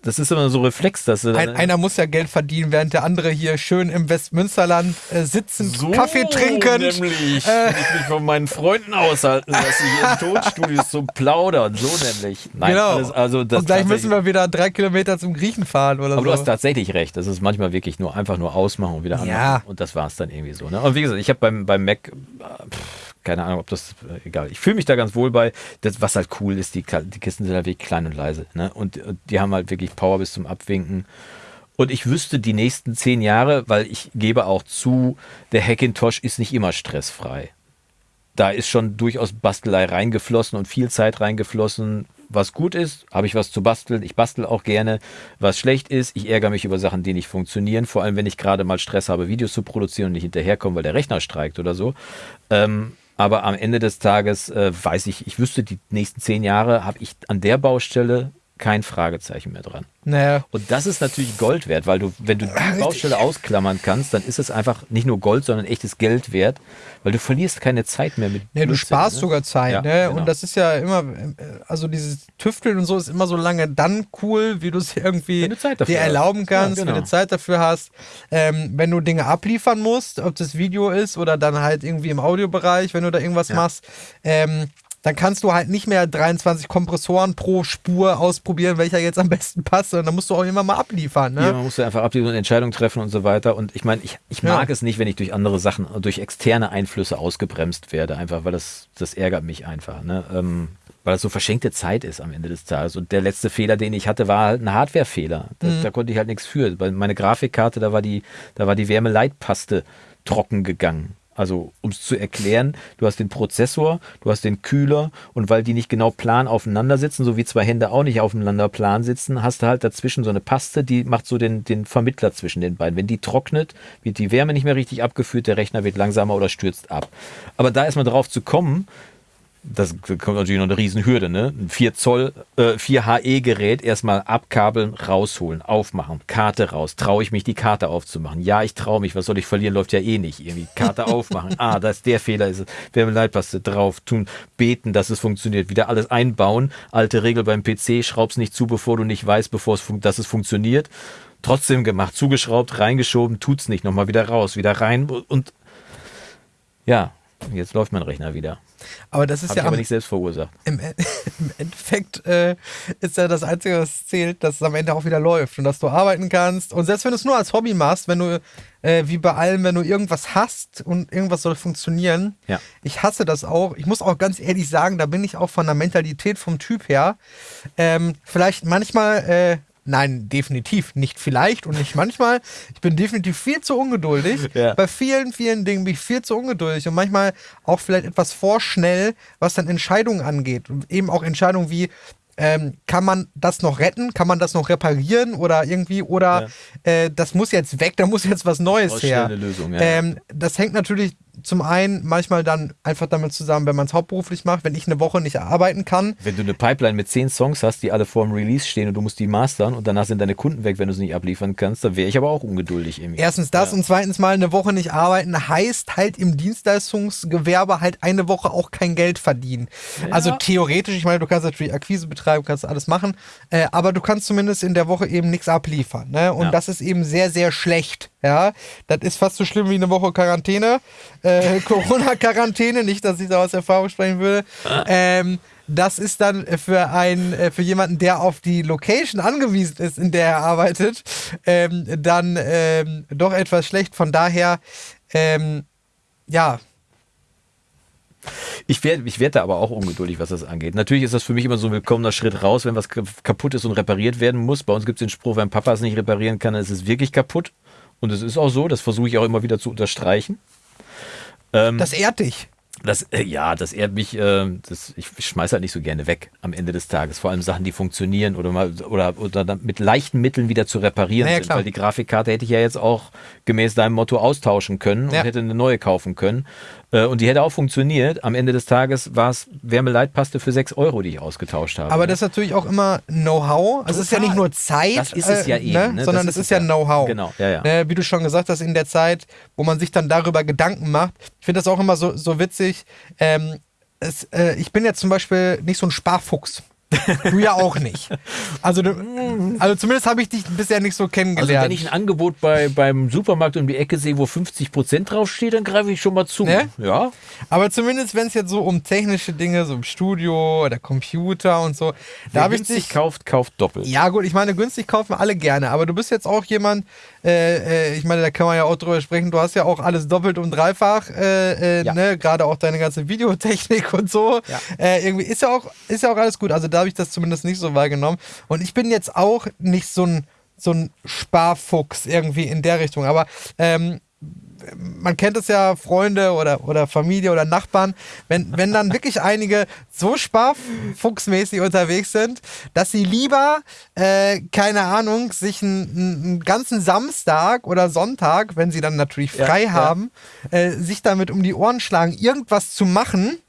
[SPEAKER 1] das ist immer so Reflex, dass
[SPEAKER 2] Ein, einer muss ja Geld verdienen, während der andere hier schön im Westmünsterland äh, sitzen, so Kaffee trinken.
[SPEAKER 1] Nämlich, äh, ich mich von meinen Freunden aushalten lasse, hier in Tonstudios zu plaudern. So nämlich.
[SPEAKER 2] Nein, genau. Alles, also das Und gleich müssen wir wieder drei Kilometer zum Griechen fahren oder
[SPEAKER 1] aber
[SPEAKER 2] so.
[SPEAKER 1] du hast tatsächlich recht. Das ist manchmal wirklich nur einfach nur ausmachen und wieder
[SPEAKER 2] anmachen. Ja.
[SPEAKER 1] Und das war es dann irgendwie so. Ne? Und wie gesagt, ich habe beim, beim Mac. Pff, keine Ahnung, ob das, äh, egal. Ich fühle mich da ganz wohl bei. Das, was halt cool ist, die, die Kisten sind halt wirklich klein und leise. Ne? Und, und die haben halt wirklich Power bis zum Abwinken. Und ich wüsste die nächsten zehn Jahre, weil ich gebe auch zu, der Hackintosh ist nicht immer stressfrei. Da ist schon durchaus Bastelei reingeflossen und viel Zeit reingeflossen. Was gut ist, habe ich was zu basteln. Ich bastel auch gerne. Was schlecht ist, ich ärgere mich über Sachen, die nicht funktionieren. Vor allem, wenn ich gerade mal Stress habe, Videos zu produzieren und nicht hinterherkomme, weil der Rechner streikt oder so. Ähm, aber am Ende des Tages äh, weiß ich, ich wüsste, die nächsten zehn Jahre habe ich an der Baustelle kein Fragezeichen mehr dran.
[SPEAKER 2] Naja.
[SPEAKER 1] Und das ist natürlich Gold wert, weil du, wenn du die Baustelle ausklammern kannst, dann ist es einfach nicht nur Gold, sondern echtes Geld wert, weil du verlierst keine Zeit mehr mit.
[SPEAKER 2] Ja, du sparst ne? sogar Zeit, ja, ne? Genau. Und das ist ja immer, also dieses Tüfteln und so ist immer so lange dann cool, wie du es irgendwie dir erlauben kannst, ja, genau. wenn du Zeit dafür hast. Ähm, wenn du Dinge abliefern musst, ob das Video ist oder dann halt irgendwie im Audiobereich, wenn du da irgendwas ja. machst. Ähm, dann kannst du halt nicht mehr 23 Kompressoren pro Spur ausprobieren, welcher jetzt am besten passt, sondern dann musst du auch immer mal abliefern. Ne?
[SPEAKER 1] Ja, man muss ja einfach abliefern und Entscheidungen treffen und so weiter. Und ich meine, ich, ich mag ja. es nicht, wenn ich durch andere Sachen, durch externe Einflüsse ausgebremst werde, einfach, weil das, das ärgert mich einfach. Ne? Ähm, weil das so verschenkte Zeit ist am Ende des Tages. Und der letzte Fehler, den ich hatte, war halt ein Hardwarefehler. Da, mhm. da konnte ich halt nichts für. Meine Grafikkarte, da war die, da war die Wärmeleitpaste trocken gegangen. Also, um es zu erklären, du hast den Prozessor, du hast den Kühler und weil die nicht genau plan aufeinander sitzen, so wie zwei Hände auch nicht aufeinander plan sitzen, hast du halt dazwischen so eine Paste, die macht so den, den Vermittler zwischen den beiden. Wenn die trocknet, wird die Wärme nicht mehr richtig abgeführt, der Rechner wird langsamer oder stürzt ab. Aber da erstmal drauf zu kommen, das kommt natürlich noch eine Riesenhürde, ne? Ein 4 Zoll, äh, 4 HE-Gerät erstmal abkabeln, rausholen, aufmachen, Karte raus. Traue ich mich, die Karte aufzumachen? Ja, ich traue mich. Was soll ich verlieren? Läuft ja eh nicht. Irgendwie Karte aufmachen. Ah, das ist der Fehler. Ist Wärmeleitpaste drauf tun, beten, dass es funktioniert. Wieder alles einbauen. Alte Regel beim PC, schraub's nicht zu, bevor du nicht weißt, bevor es dass es funktioniert. Trotzdem gemacht, zugeschraubt, reingeschoben, tut's nicht. Nochmal wieder raus, wieder rein und ja, jetzt läuft mein Rechner wieder.
[SPEAKER 2] Aber das ist
[SPEAKER 1] Hab
[SPEAKER 2] ja.
[SPEAKER 1] Ich aber nicht selbst verursacht.
[SPEAKER 2] Im, im Endeffekt äh, ist ja das Einzige, was zählt, dass es am Ende auch wieder läuft und dass du arbeiten kannst. Und selbst wenn du es nur als Hobby machst, wenn du, äh, wie bei allem, wenn du irgendwas hast und irgendwas soll funktionieren,
[SPEAKER 1] ja.
[SPEAKER 2] ich hasse das auch. Ich muss auch ganz ehrlich sagen, da bin ich auch von der Mentalität vom Typ her. Ähm, vielleicht manchmal. Äh, Nein, definitiv nicht vielleicht und nicht manchmal. Ich bin definitiv viel zu ungeduldig. Ja. Bei vielen, vielen Dingen bin ich viel zu ungeduldig und manchmal auch vielleicht etwas vorschnell, was dann Entscheidungen angeht. Und eben auch Entscheidungen wie, ähm, kann man das noch retten? Kann man das noch reparieren oder irgendwie? Oder ja. äh, das muss jetzt weg, da muss jetzt was Neues her.
[SPEAKER 1] Lösung,
[SPEAKER 2] ja. ähm, das hängt natürlich zum einen manchmal dann einfach damit zusammen, wenn man es hauptberuflich macht, wenn ich eine Woche nicht arbeiten kann.
[SPEAKER 1] Wenn du eine Pipeline mit zehn Songs hast, die alle vor dem Release stehen und du musst die mastern und danach sind deine Kunden weg, wenn du sie nicht abliefern kannst, dann wäre ich aber auch ungeduldig irgendwie.
[SPEAKER 2] Erstens das ja. und zweitens mal eine Woche nicht arbeiten heißt halt im Dienstleistungsgewerbe halt eine Woche auch kein Geld verdienen. Ja. Also theoretisch, ich meine, du kannst natürlich Akquise betreiben, kannst alles machen, äh, aber du kannst zumindest in der Woche eben nichts abliefern. Ne? Und ja. das ist eben sehr, sehr schlecht. Ja, das ist fast so schlimm wie eine Woche Quarantäne. Äh, Corona-Quarantäne, nicht, dass ich da aus Erfahrung sprechen würde. Ähm, das ist dann für einen, äh, für jemanden, der auf die Location angewiesen ist, in der er arbeitet, ähm, dann ähm, doch etwas schlecht. Von daher, ähm, ja,
[SPEAKER 1] ich werde ich werd da aber auch ungeduldig, was das angeht. Natürlich ist das für mich immer so ein willkommener Schritt raus, wenn was kaputt ist und repariert werden muss. Bei uns gibt es den Spruch, wenn Papa es nicht reparieren kann, dann ist es wirklich kaputt. Und es ist auch so, das versuche ich auch immer wieder zu unterstreichen.
[SPEAKER 2] Ähm, das ehrt dich.
[SPEAKER 1] Das, äh, ja, das ehrt mich, äh, das, ich schmeiße halt nicht so gerne weg am Ende des Tages. Vor allem Sachen, die funktionieren oder mal oder, oder mit leichten Mitteln wieder zu reparieren naja, sind. Weil die Grafikkarte hätte ich ja jetzt auch gemäß deinem Motto austauschen können und ja. hätte eine neue kaufen können. Äh, und die hätte auch funktioniert. Am Ende des Tages war es Wärmeleitpaste für 6 Euro, die ich ausgetauscht habe.
[SPEAKER 2] Aber ne? das ist natürlich auch immer Know-how. Also es ist ja nicht nur Zeit,
[SPEAKER 1] das ist es ja äh, eben, ne?
[SPEAKER 2] Ne? sondern das, das ist, ist ja Know-how.
[SPEAKER 1] Genau, ja, ja.
[SPEAKER 2] Ne? Wie du schon gesagt hast, in der Zeit, wo man sich dann darüber Gedanken macht. Ich finde das auch immer so, so witzig. Ähm, es, äh, ich bin jetzt zum Beispiel nicht so ein Sparfuchs. Du ja auch nicht. Also, also zumindest habe ich dich bisher nicht so kennengelernt. Also
[SPEAKER 1] wenn ich ein Angebot bei, beim Supermarkt um die Ecke sehe, wo 50 Prozent draufsteht, dann greife ich schon mal zu. Ne?
[SPEAKER 2] Ja. Aber zumindest, wenn es jetzt so um technische Dinge, so im Studio oder Computer und so,
[SPEAKER 1] Wer da habe ich dich
[SPEAKER 2] kauft, kauft doppelt. Ja gut, ich meine, günstig kaufen alle gerne, aber du bist jetzt auch jemand, äh, äh, ich meine, da kann man ja auch drüber sprechen, du hast ja auch alles doppelt und dreifach, äh, äh ja. ne? gerade auch deine ganze Videotechnik und so. Ja. Äh, irgendwie ist ja, auch, ist ja auch alles gut. Also da habe ich das zumindest nicht so wahrgenommen. Und ich bin jetzt auch nicht so ein, so ein Sparfuchs irgendwie in der Richtung. Aber ähm, man kennt es ja, Freunde oder, oder Familie oder Nachbarn, wenn, wenn dann wirklich einige so sparfuchsmäßig unterwegs sind, dass sie lieber, äh, keine Ahnung, sich einen, einen, ganzen Samstag oder Sonntag, wenn sie dann natürlich frei ja, haben, ja. Äh, sich damit um die Ohren schlagen, irgendwas zu machen,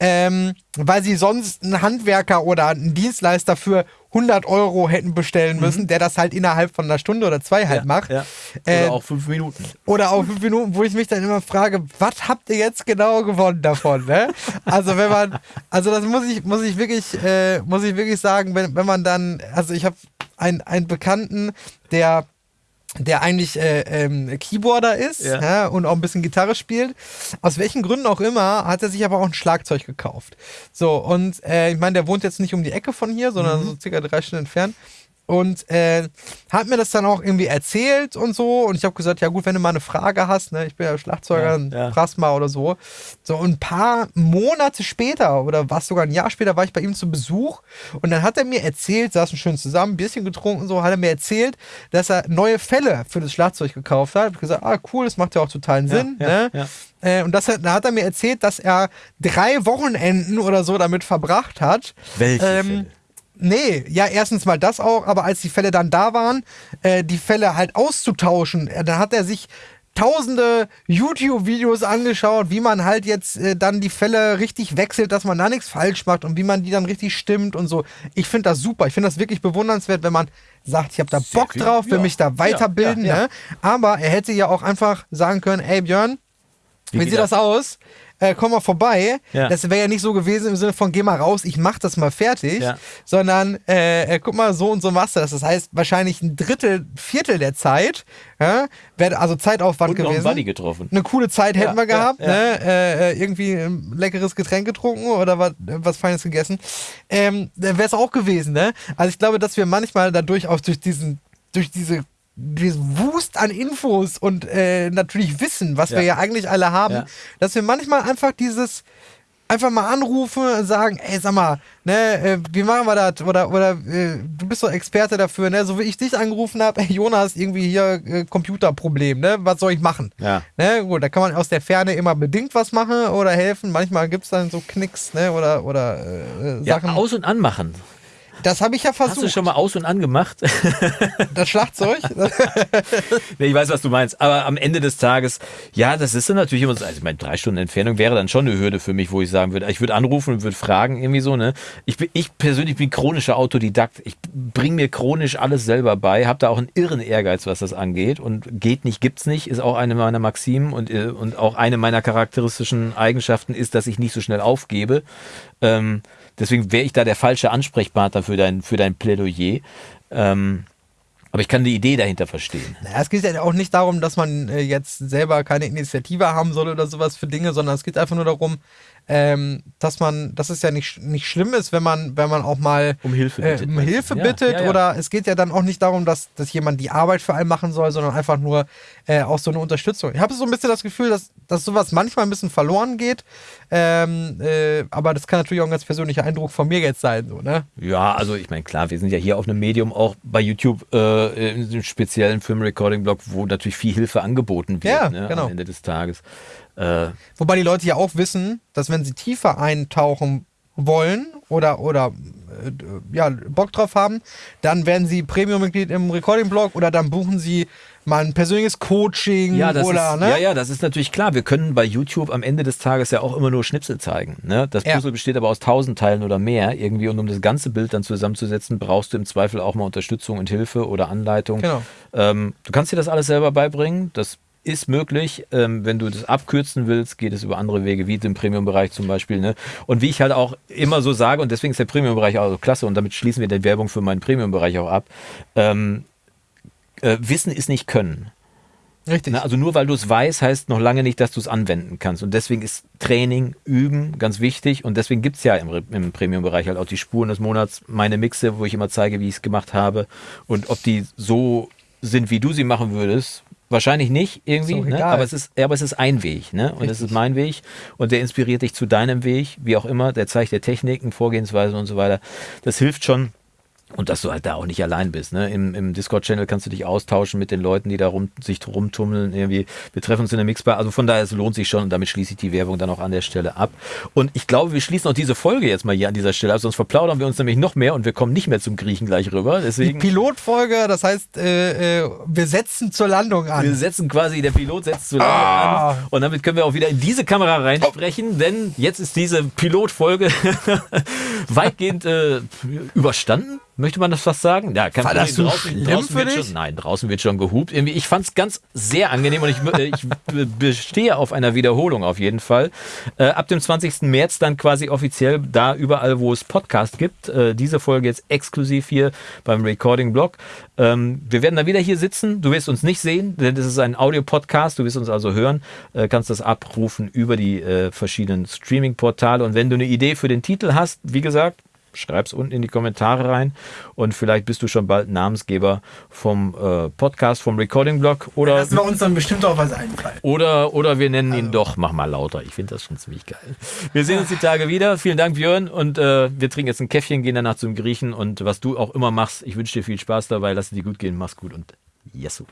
[SPEAKER 2] ähm, weil sie sonst einen Handwerker oder einen Dienstleister für 100 Euro hätten bestellen mhm. müssen, mhm. der das halt innerhalb von einer Stunde oder zwei halt ja, macht. Ja.
[SPEAKER 1] Oder äh, auch fünf Minuten.
[SPEAKER 2] Oder auch fünf Minuten, wo ich mich dann immer frage, was habt ihr jetzt genau gewonnen davon? Ne? Also wenn man, also das muss ich, muss ich wirklich, äh, muss ich wirklich sagen, wenn, wenn man dann, also ich habe einen, einen Bekannten, der der eigentlich äh, ähm, Keyboarder ist ja. Ja, und auch ein bisschen Gitarre spielt. Aus welchen Gründen auch immer, hat er sich aber auch ein Schlagzeug gekauft. So, und äh, ich meine, der wohnt jetzt nicht um die Ecke von hier, sondern mhm. so circa drei Stunden entfernt und äh, hat mir das dann auch irgendwie erzählt und so. Und ich habe gesagt, ja gut, wenn du mal eine Frage hast, ne, ich bin ja Schlagzeuger, ja, ja. fragst mal oder so. So und ein paar Monate später oder was sogar ein Jahr später war ich bei ihm zu Besuch und dann hat er mir erzählt, saßen schön zusammen, ein bisschen getrunken und so, hat er mir erzählt, dass er neue Fälle für das Schlagzeug gekauft hat. Ich habe gesagt, ah cool, das macht ja auch totalen Sinn. Ja, ne? Äh, und das, da hat er mir erzählt, dass er drei Wochenenden oder so damit verbracht hat.
[SPEAKER 1] Welche ähm, Fälle?
[SPEAKER 2] Nee, ja, erstens mal das auch, aber als die Fälle dann da waren, äh, die Fälle halt auszutauschen, äh, dann hat er sich tausende YouTube-Videos angeschaut, wie man halt jetzt äh, dann die Fälle richtig wechselt, dass man da nichts falsch macht und wie man die dann richtig stimmt und so. Ich finde das super. Ich finde das wirklich bewundernswert, wenn man sagt, ich habe da Bock drauf, will ja. mich da weiterbilden. Ja, ja, ne? Aber er hätte ja auch einfach sagen können, ey Björn, wie, wie sieht das aus? Äh, komm mal vorbei. Ja. Das wäre ja nicht so gewesen im Sinne von, geh mal raus, ich mach das mal fertig, ja. sondern äh, äh, guck mal, so und so machst du das. Das heißt, wahrscheinlich ein Drittel, Viertel der Zeit, ja, wäre also Zeitaufwand und gewesen.
[SPEAKER 1] Noch einen getroffen.
[SPEAKER 2] Eine coole Zeit hätten wir gehabt, ne? Äh, äh, irgendwie ein leckeres Getränk getrunken oder was, was Feines gegessen. Ähm, wäre es auch gewesen, ne? Also ich glaube, dass wir manchmal dadurch auch durch diesen durch diese Wust an Infos und äh, natürlich Wissen, was ja. wir ja eigentlich alle haben, ja. dass wir manchmal einfach dieses einfach mal anrufen und sagen, ey, sag mal, ne, äh, wie machen wir das? Oder, oder äh, du bist doch Experte dafür, ne? So wie ich dich angerufen habe, hey, Jonas, irgendwie hier äh, Computerproblem, ne? Was soll ich machen?
[SPEAKER 1] Ja.
[SPEAKER 2] Ne? Gut, da kann man aus der Ferne immer bedingt was machen oder helfen. Manchmal gibt es dann so Knicks, ne? Oder, oder
[SPEAKER 1] äh, Sachen. Ja, aus- und anmachen.
[SPEAKER 2] Das habe ich ja versucht.
[SPEAKER 1] Hast du schon mal aus- und angemacht?
[SPEAKER 2] Das Schlagzeug?
[SPEAKER 1] nee, ich weiß, was du meinst. Aber am Ende des Tages, ja, das ist dann natürlich immer so, also meine drei Stunden Entfernung wäre dann schon eine Hürde für mich, wo ich sagen würde, ich würde anrufen und würde fragen, irgendwie so, ne? Ich, bin, ich persönlich bin chronischer Autodidakt. Ich bringe mir chronisch alles selber bei, habe da auch einen irren Ehrgeiz, was das angeht. Und geht nicht, gibt's nicht, ist auch eine meiner Maximen und, äh, und auch eine meiner charakteristischen Eigenschaften ist, dass ich nicht so schnell aufgebe. Ähm, deswegen wäre ich da der falsche Ansprechpartner für dein, für dein Plädoyer. Ähm, aber ich kann die Idee dahinter verstehen.
[SPEAKER 2] Naja, es geht ja auch nicht darum, dass man äh, jetzt selber keine Initiative haben soll oder sowas für Dinge, sondern es geht einfach nur darum, ähm, dass man, dass es ja nicht, nicht schlimm ist, wenn man, wenn man auch mal
[SPEAKER 1] um Hilfe
[SPEAKER 2] bittet. Äh, um Hilfe ja, bittet ja, ja. oder es geht ja dann auch nicht darum, dass, dass jemand die Arbeit für einen machen soll, sondern einfach nur äh, auch so eine Unterstützung. Ich habe so ein bisschen das Gefühl, dass, dass sowas manchmal ein bisschen verloren geht, ähm, äh, aber das kann natürlich auch ein ganz persönlicher Eindruck von mir jetzt sein. So, ne?
[SPEAKER 1] Ja, also ich meine, klar, wir sind ja hier auf einem Medium, auch bei YouTube, äh, in einem speziellen Film-Recording-Blog, wo natürlich viel Hilfe angeboten wird ne, genau. am Ende des Tages.
[SPEAKER 2] Äh, Wobei die Leute ja auch wissen, dass wenn sie tiefer eintauchen wollen oder, oder äh, ja, Bock drauf haben, dann werden sie Premium-Mitglied im Recording-Blog oder dann buchen sie mal ein persönliches Coaching
[SPEAKER 1] ja, das
[SPEAKER 2] oder,
[SPEAKER 1] ist,
[SPEAKER 2] ne?
[SPEAKER 1] Ja, ja, das ist natürlich klar. Wir können bei YouTube am Ende des Tages ja auch immer nur Schnipsel zeigen. Ne? Das Puzzle ja. besteht aber aus tausend Teilen oder mehr irgendwie und um das ganze Bild dann zusammenzusetzen, brauchst du im Zweifel auch mal Unterstützung und Hilfe oder Anleitung. Genau. Ähm, du kannst dir das alles selber beibringen. Das ist möglich. Ähm, wenn du das abkürzen willst, geht es über andere Wege, wie im Premium-Bereich zum Beispiel. Ne? Und wie ich halt auch immer so sage, und deswegen ist der Premium-Bereich auch so klasse, und damit schließen wir die Werbung für meinen Premium-Bereich auch ab. Ähm, äh, Wissen ist nicht Können. Richtig. Na, also nur weil du es weißt, heißt noch lange nicht, dass du es anwenden kannst. Und deswegen ist Training, Üben ganz wichtig. Und deswegen gibt es ja im, im Premium-Bereich halt auch die Spuren des Monats, meine Mixe, wo ich immer zeige, wie ich es gemacht habe. Und ob die so sind, wie du sie machen würdest, Wahrscheinlich nicht irgendwie, ne? aber, es ist, aber es ist ein Weg ne? und Richtig. es ist mein Weg und der inspiriert dich zu deinem Weg, wie auch immer, der zeigt dir Techniken, Vorgehensweisen und so weiter. Das hilft schon, und dass du halt da auch nicht allein bist. Ne? Im, im Discord-Channel kannst du dich austauschen mit den Leuten, die da rum, sich rumtummeln. Irgendwie. Wir treffen uns in der Mixbar. Also von daher, es lohnt sich schon und damit schließe ich die Werbung dann auch an der Stelle ab. Und ich glaube, wir schließen auch diese Folge jetzt mal hier an dieser Stelle ab, sonst verplaudern wir uns nämlich noch mehr und wir kommen nicht mehr zum Griechen gleich rüber. Deswegen,
[SPEAKER 2] die Pilotfolge, das heißt, äh, äh, wir setzen zur Landung an.
[SPEAKER 1] Wir setzen quasi, der Pilot setzt zur Landung ah. an. Und damit können wir auch wieder in diese Kamera reinsprechen, oh. denn jetzt ist diese Pilotfolge weitgehend äh, überstanden Möchte man das fast sagen? Ja,
[SPEAKER 2] kann War das so draußen, draußen
[SPEAKER 1] wird schon, Nein, draußen wird schon gehupt. Irgendwie, ich fand es ganz sehr angenehm und ich, ich bestehe auf einer Wiederholung auf jeden Fall. Äh, ab dem 20. März dann quasi offiziell da überall, wo es Podcast gibt. Äh, diese Folge jetzt exklusiv hier beim Recording-Blog. Ähm, wir werden da wieder hier sitzen. Du wirst uns nicht sehen, denn das ist ein Audio-Podcast. Du wirst uns also hören. Äh, kannst das abrufen über die äh, verschiedenen Streaming-Portale. Und wenn du eine Idee für den Titel hast, wie gesagt, Schreib's unten in die Kommentare rein und vielleicht bist du schon bald Namensgeber vom äh, Podcast, vom Recording-Blog. Oder
[SPEAKER 2] Lassen wir uns dann bestimmt auch was einfallen.
[SPEAKER 1] Oder, oder wir nennen also. ihn doch, mach mal lauter. Ich finde das schon ziemlich geil. Wir sehen uns die Tage wieder. Vielen Dank, Björn. Und äh, wir trinken jetzt ein Käffchen, gehen danach zum Griechen. Und was du auch immer machst, ich wünsche dir viel Spaß dabei. Lass es dir gut gehen. Mach's gut und Jesu.